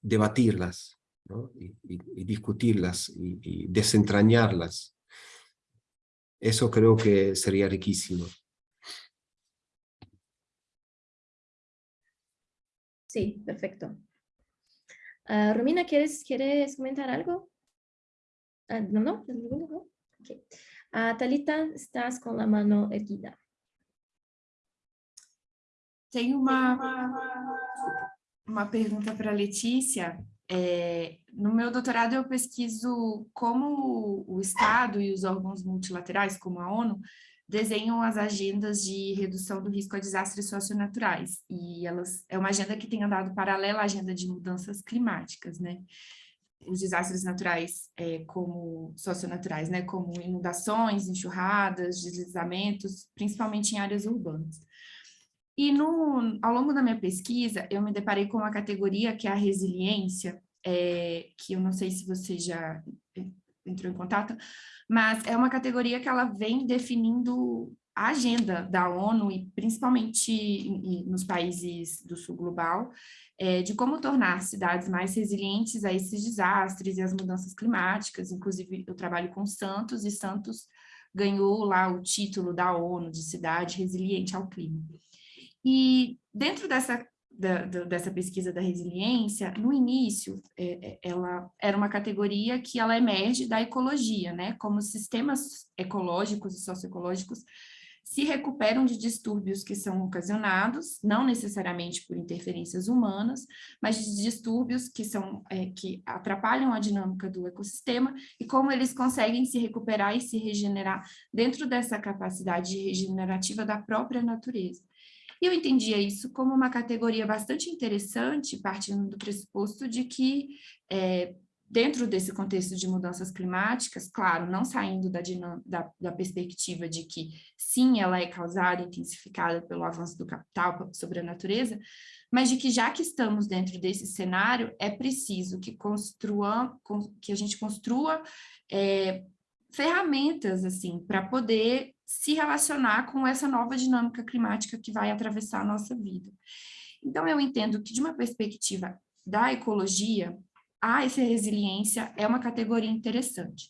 debatirlas, ¿no? y, discutirlas, y desentrañarlas. Eso creo que sería riquísimo. Sí, perfecto. Ah, Romina, ¿quieres, ¿quieres comentar algo? Ah, no, no, ¿Ninguno? no? Ok. Ah, Talita, estás con la mano erguida. Tem uma, uma pergunta para a Letícia. É, no meu doutorado, eu pesquiso como o Estado e os órgãos multilaterais, como a ONU, desenham as agendas de redução do risco a desastres socionaturais. E elas é uma agenda que tem andado paralela à agenda de mudanças climáticas, né? Os desastres naturais é, como socionaturais, né? Como inundações, enxurradas, deslizamentos, principalmente em áreas urbanas. E no, ao longo da minha pesquisa, eu me deparei com uma categoria que é a resiliência, é, que eu não sei se você já entrou em contato, mas é uma categoria que ela vem definindo a agenda da ONU, e principalmente nos países do sul global, é, de como tornar cidades mais resilientes a esses desastres e as mudanças climáticas. Inclusive, eu trabalho com Santos, e Santos ganhou lá o título da ONU de cidade resiliente ao clima. E dentro dessa, da- da- dessa pesquisa da resiliência, no início, é, é, ela era uma categoria que ela emerge da ecologia, né? Como sistemas ecológicos e socioecológicos se recuperam de distúrbios que são ocasionados, não necessariamente por interferências humanas, mas de distúrbios que são é, que atrapalham a dinâmica do ecossistema e como eles conseguem se recuperar e se regenerar dentro dessa capacidade regenerativa da própria natureza. E eu entendia isso como uma categoria bastante interessante, partindo do pressuposto de que, é, dentro desse contexto de mudanças climáticas, claro, não saindo da, da, da perspectiva de que, sim, ela é causada, intensificada pelo avanço do capital sobre a natureza, mas de que, já que estamos dentro desse cenário, é preciso que, construa, con- que a gente construa é, ferramentas assim para poder se relacionar com essa nova dinâmica climática que vai atravessar a nossa vida. Então, eu entendo que, de uma perspectiva da ecologia, a essa resiliência é uma categoria interessante.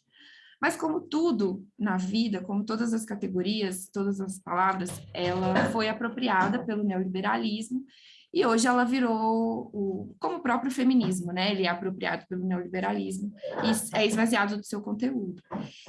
Mas como tudo na vida, como todas as categorias, todas as palavras, ela foi apropriada pelo neoliberalismo e hoje ela virou, o, como o próprio feminismo, né? Ele é apropriado pelo neoliberalismo e é esvaziado do seu conteúdo.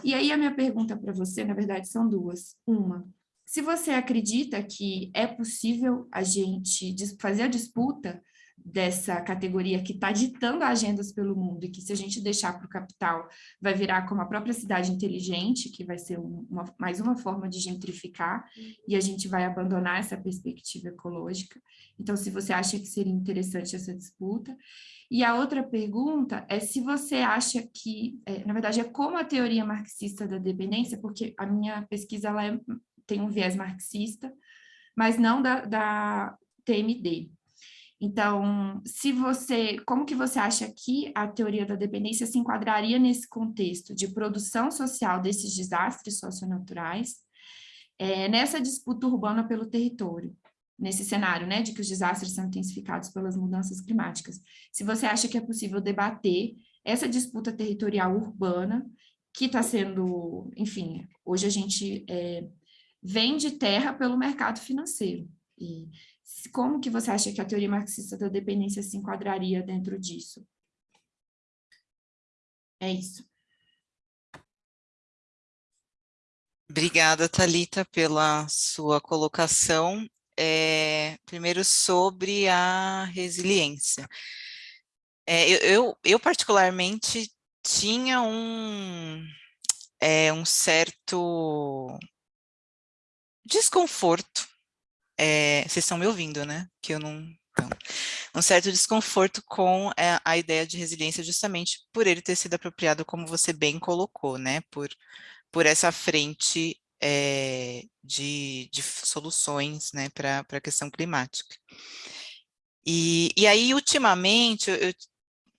E aí a minha pergunta para você, na verdade, são duas. Uma, se você acredita que é possível a gente fazer a disputa dessa categoria que está ditando agendas pelo mundo e que se a gente deixar para o capital vai virar como a própria cidade inteligente, que vai ser uma, mais uma forma de gentrificar e a gente vai abandonar essa perspectiva ecológica. Então, se você acha que seria interessante essa disputa. E a outra pergunta é se você acha que, é, na verdade, é como a teoria marxista da dependência, porque a minha pesquisa ela é, tem um viés marxista, mas não da, da TMD, então, se você, como que você acha que a teoria da dependência se enquadraria nesse contexto de produção social desses desastres socionaturais, é, nessa disputa urbana pelo território, nesse cenário, né, de que os desastres são intensificados pelas mudanças climáticas. Se você acha que é possível debater essa disputa territorial urbana, que está sendo, enfim, hoje a gente é, vende terra pelo mercado financeiro, e como que você acha que a teoria marxista da dependência se enquadraria dentro disso? É isso. Obrigada, Talita, pela sua colocação. É, primeiro, sobre a resiliência. É, eu, eu, eu, particularmente, tinha um, é, um certo desconforto é, vocês estão me ouvindo, né? Que eu não... Então, um certo desconforto com a, é, a ideia de resiliência justamente por ele ter sido apropriado, como você bem colocou, né? Por, por essa frente é, de, de, soluções né, para a questão climática. E, e aí, ultimamente, eu, eu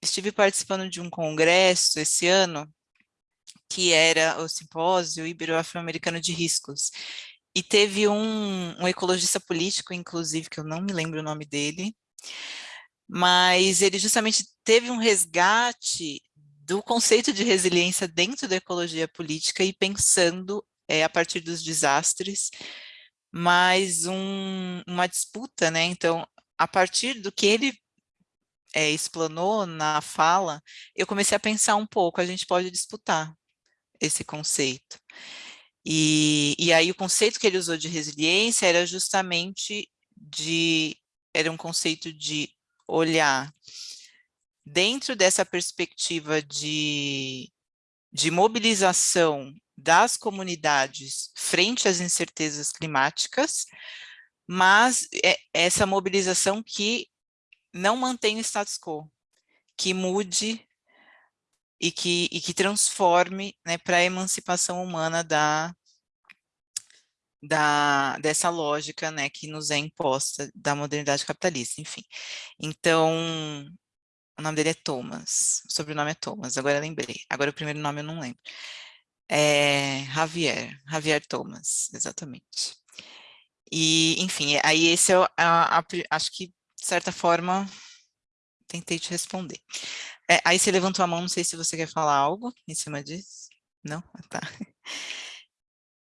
estive participando de um congresso esse ano, que era o Simpósio Ibero-Afro-Americano de Riscos, e teve um, um ecologista político, inclusive, que eu não me lembro o nome dele, mas ele justamente teve um resgate do conceito de resiliência dentro da ecologia política e pensando é, a partir dos desastres, mas um, uma disputa, né? Então, a partir do que ele é, explanou na fala, eu comecei a pensar um pouco, a gente pode disputar esse conceito. E, e aí o conceito que ele usou de resiliência era justamente de, era um conceito de olhar dentro dessa perspectiva de, de mobilização das comunidades frente às incertezas climáticas, mas é essa mobilização que não mantém o status quo, que mude e que, e que transforme né, para a emancipação humana da, da, dessa lógica né, que nos é imposta da modernidade capitalista, enfim. Então, o nome dele é Thomas, o sobrenome é Thomas, agora lembrei, agora o primeiro nome eu não lembro. É Javier, Javier Thomas, exatamente. E, enfim, aí esse é, a, a, acho que, de certa forma, tentei te responder. É, aí você levantou a mão, não sei se você quer falar algo em cima disso. Não? Ah, tá.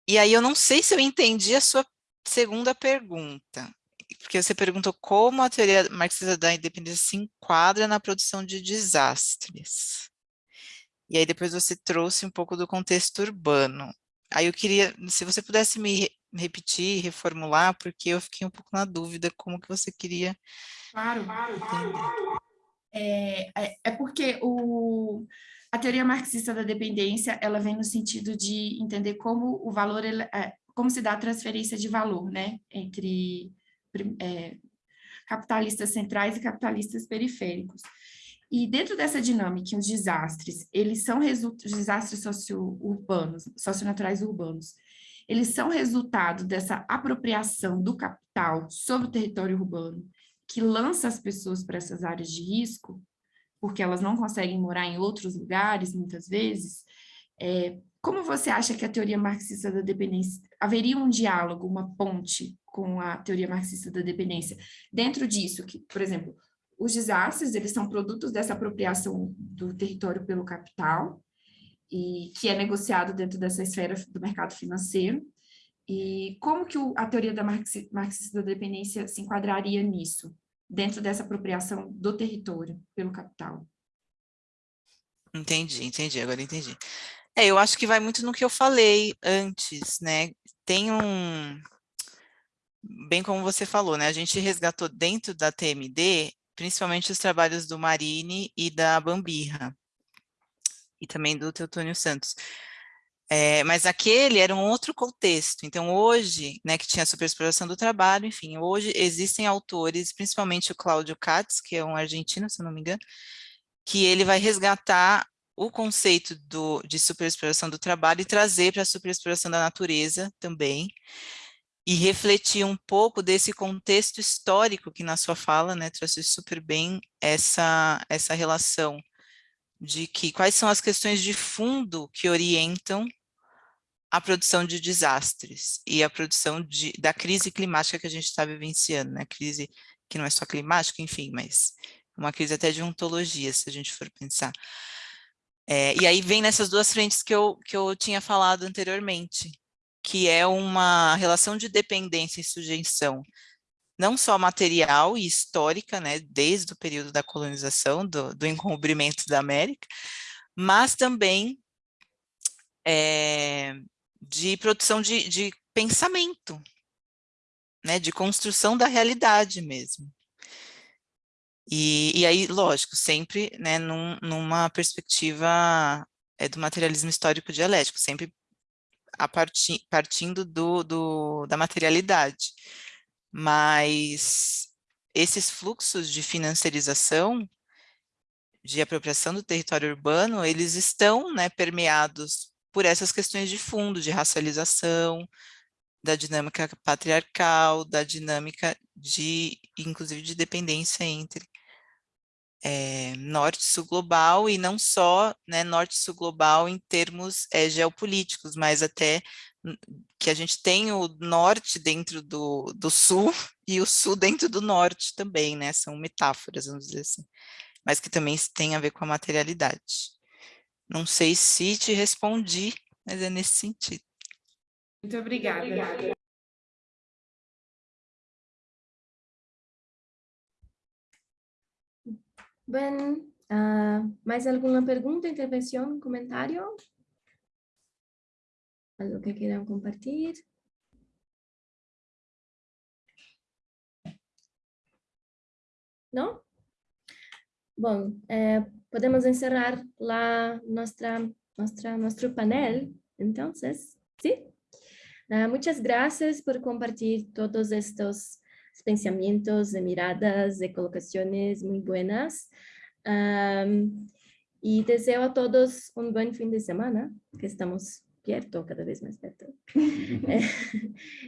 E aí eu não sei se eu entendi a sua segunda pergunta, porque você perguntou como a teoria marxista da independência se enquadra na produção de desastres. E aí depois você trouxe um pouco do contexto urbano. Aí eu queria, se você pudesse me repetir, reformular, porque eu fiquei um pouco na dúvida como que você queria... Claro, claro, claro. É, é, é porque o, a teoria marxista da dependência, ela vem no sentido de entender como o valor, é, como se dá a transferência de valor, né, entre é, capitalistas centrais e capitalistas periféricos. E dentro dessa dinâmica, os desastres, eles são desastres socio-urbanos, socionaturais urbanos, eles são resultado dessa apropriação do capital sobre o território urbano, que lança as pessoas para essas áreas de risco, porque elas não conseguem morar em outros lugares, muitas vezes, é, como você acha que a teoria marxista da dependência, haveria um diálogo, uma ponte com a teoria marxista da dependência dentro disso, que, por exemplo, os desastres, eles são produtos dessa apropriação do território pelo capital, e que é negociado dentro dessa esfera do mercado financeiro, e como que o, a teoria da marxista da dependência se enquadraria nisso, dentro dessa apropriação do território pelo capital? Entendi, entendi, agora entendi. É, eu acho que vai muito no que eu falei antes, né? Tem um... Bem como você falou, né? A gente resgatou dentro da TMD, principalmente os trabalhos do Marini e da Bambirra, e também do Teutônio Santos. É, mas aquele era um outro contexto. Então, hoje, né, que tinha a superexploração do trabalho, enfim, hoje existem autores, principalmente o Cláudio Katz, que é um argentino, se não me engano, que ele vai resgatar o conceito do, de superexploração do trabalho e trazer para a superexploração da natureza também, e refletir um pouco desse contexto histórico que na sua fala, né, trouxe super bem essa, essa relação de que quais são as questões de fundo que orientam a produção de desastres e a produção de, da crise climática que a gente está vivenciando, né? Crise que não é só climática, enfim, mas uma crise até de ontologia, se a gente for pensar. É, e aí vem nessas duas frentes que eu, que eu tinha falado anteriormente, que é uma relação de dependência e sujeição, não só material e histórica, né, desde o período da colonização, do, do encobrimento da América, mas também é, de produção de, de pensamento, né, de construção da realidade mesmo. E, e aí, lógico, sempre né, num, numa perspectiva é, do materialismo histórico dialético, sempre a parti, partindo do, do, da materialidade. Mas esses fluxos de financiarização, de apropriação do território urbano, eles estão né, permeados por essas questões de fundo, de racialização, da dinâmica patriarcal, da dinâmica de, inclusive, de dependência entre é, norte e sul global, e não só né, norte e sul global em termos é, geopolíticos, mas até que a gente tem o norte dentro do, do sul [LAUGHS] e o sul dentro do norte também, né? São metáforas, vamos dizer assim, mas que também tem a ver com a materialidade. Não sei se te respondi, mas é nesse sentido. Muito obrigada. Muito obrigada. Bem, uh, mais alguma pergunta, intervenção, comentário? Algo que queiram compartilhar? Não? Bom, eh, podemos encerrar la nuestra, nuestra, nuestro panel, entonces, ¿sí? Uh, muchas gracias por compartir todos estos pensamientos, de miradas, de colocaciones muy buenas. Y deseo a todos un buen fin de semana, que estamos perto, cada vez más perto. [LAUGHS]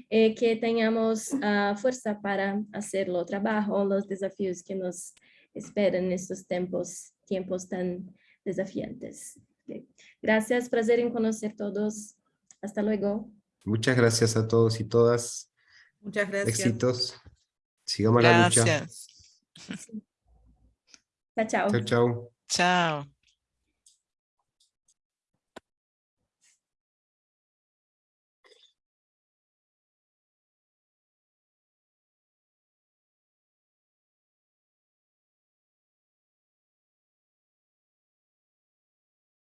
eh, que tenhamos uh, fuerza para hacer o trabajo, los desafíos que nos esperan en estos tiempos tiempos tan desafiantes. Okay. Gracias, placer en conocer todos. Hasta luego. Muchas gracias a todos y todas. Muchas gracias. Éxitos. Sigamos gracias. la lucha. Chao, chao. Chao, chao. Chao.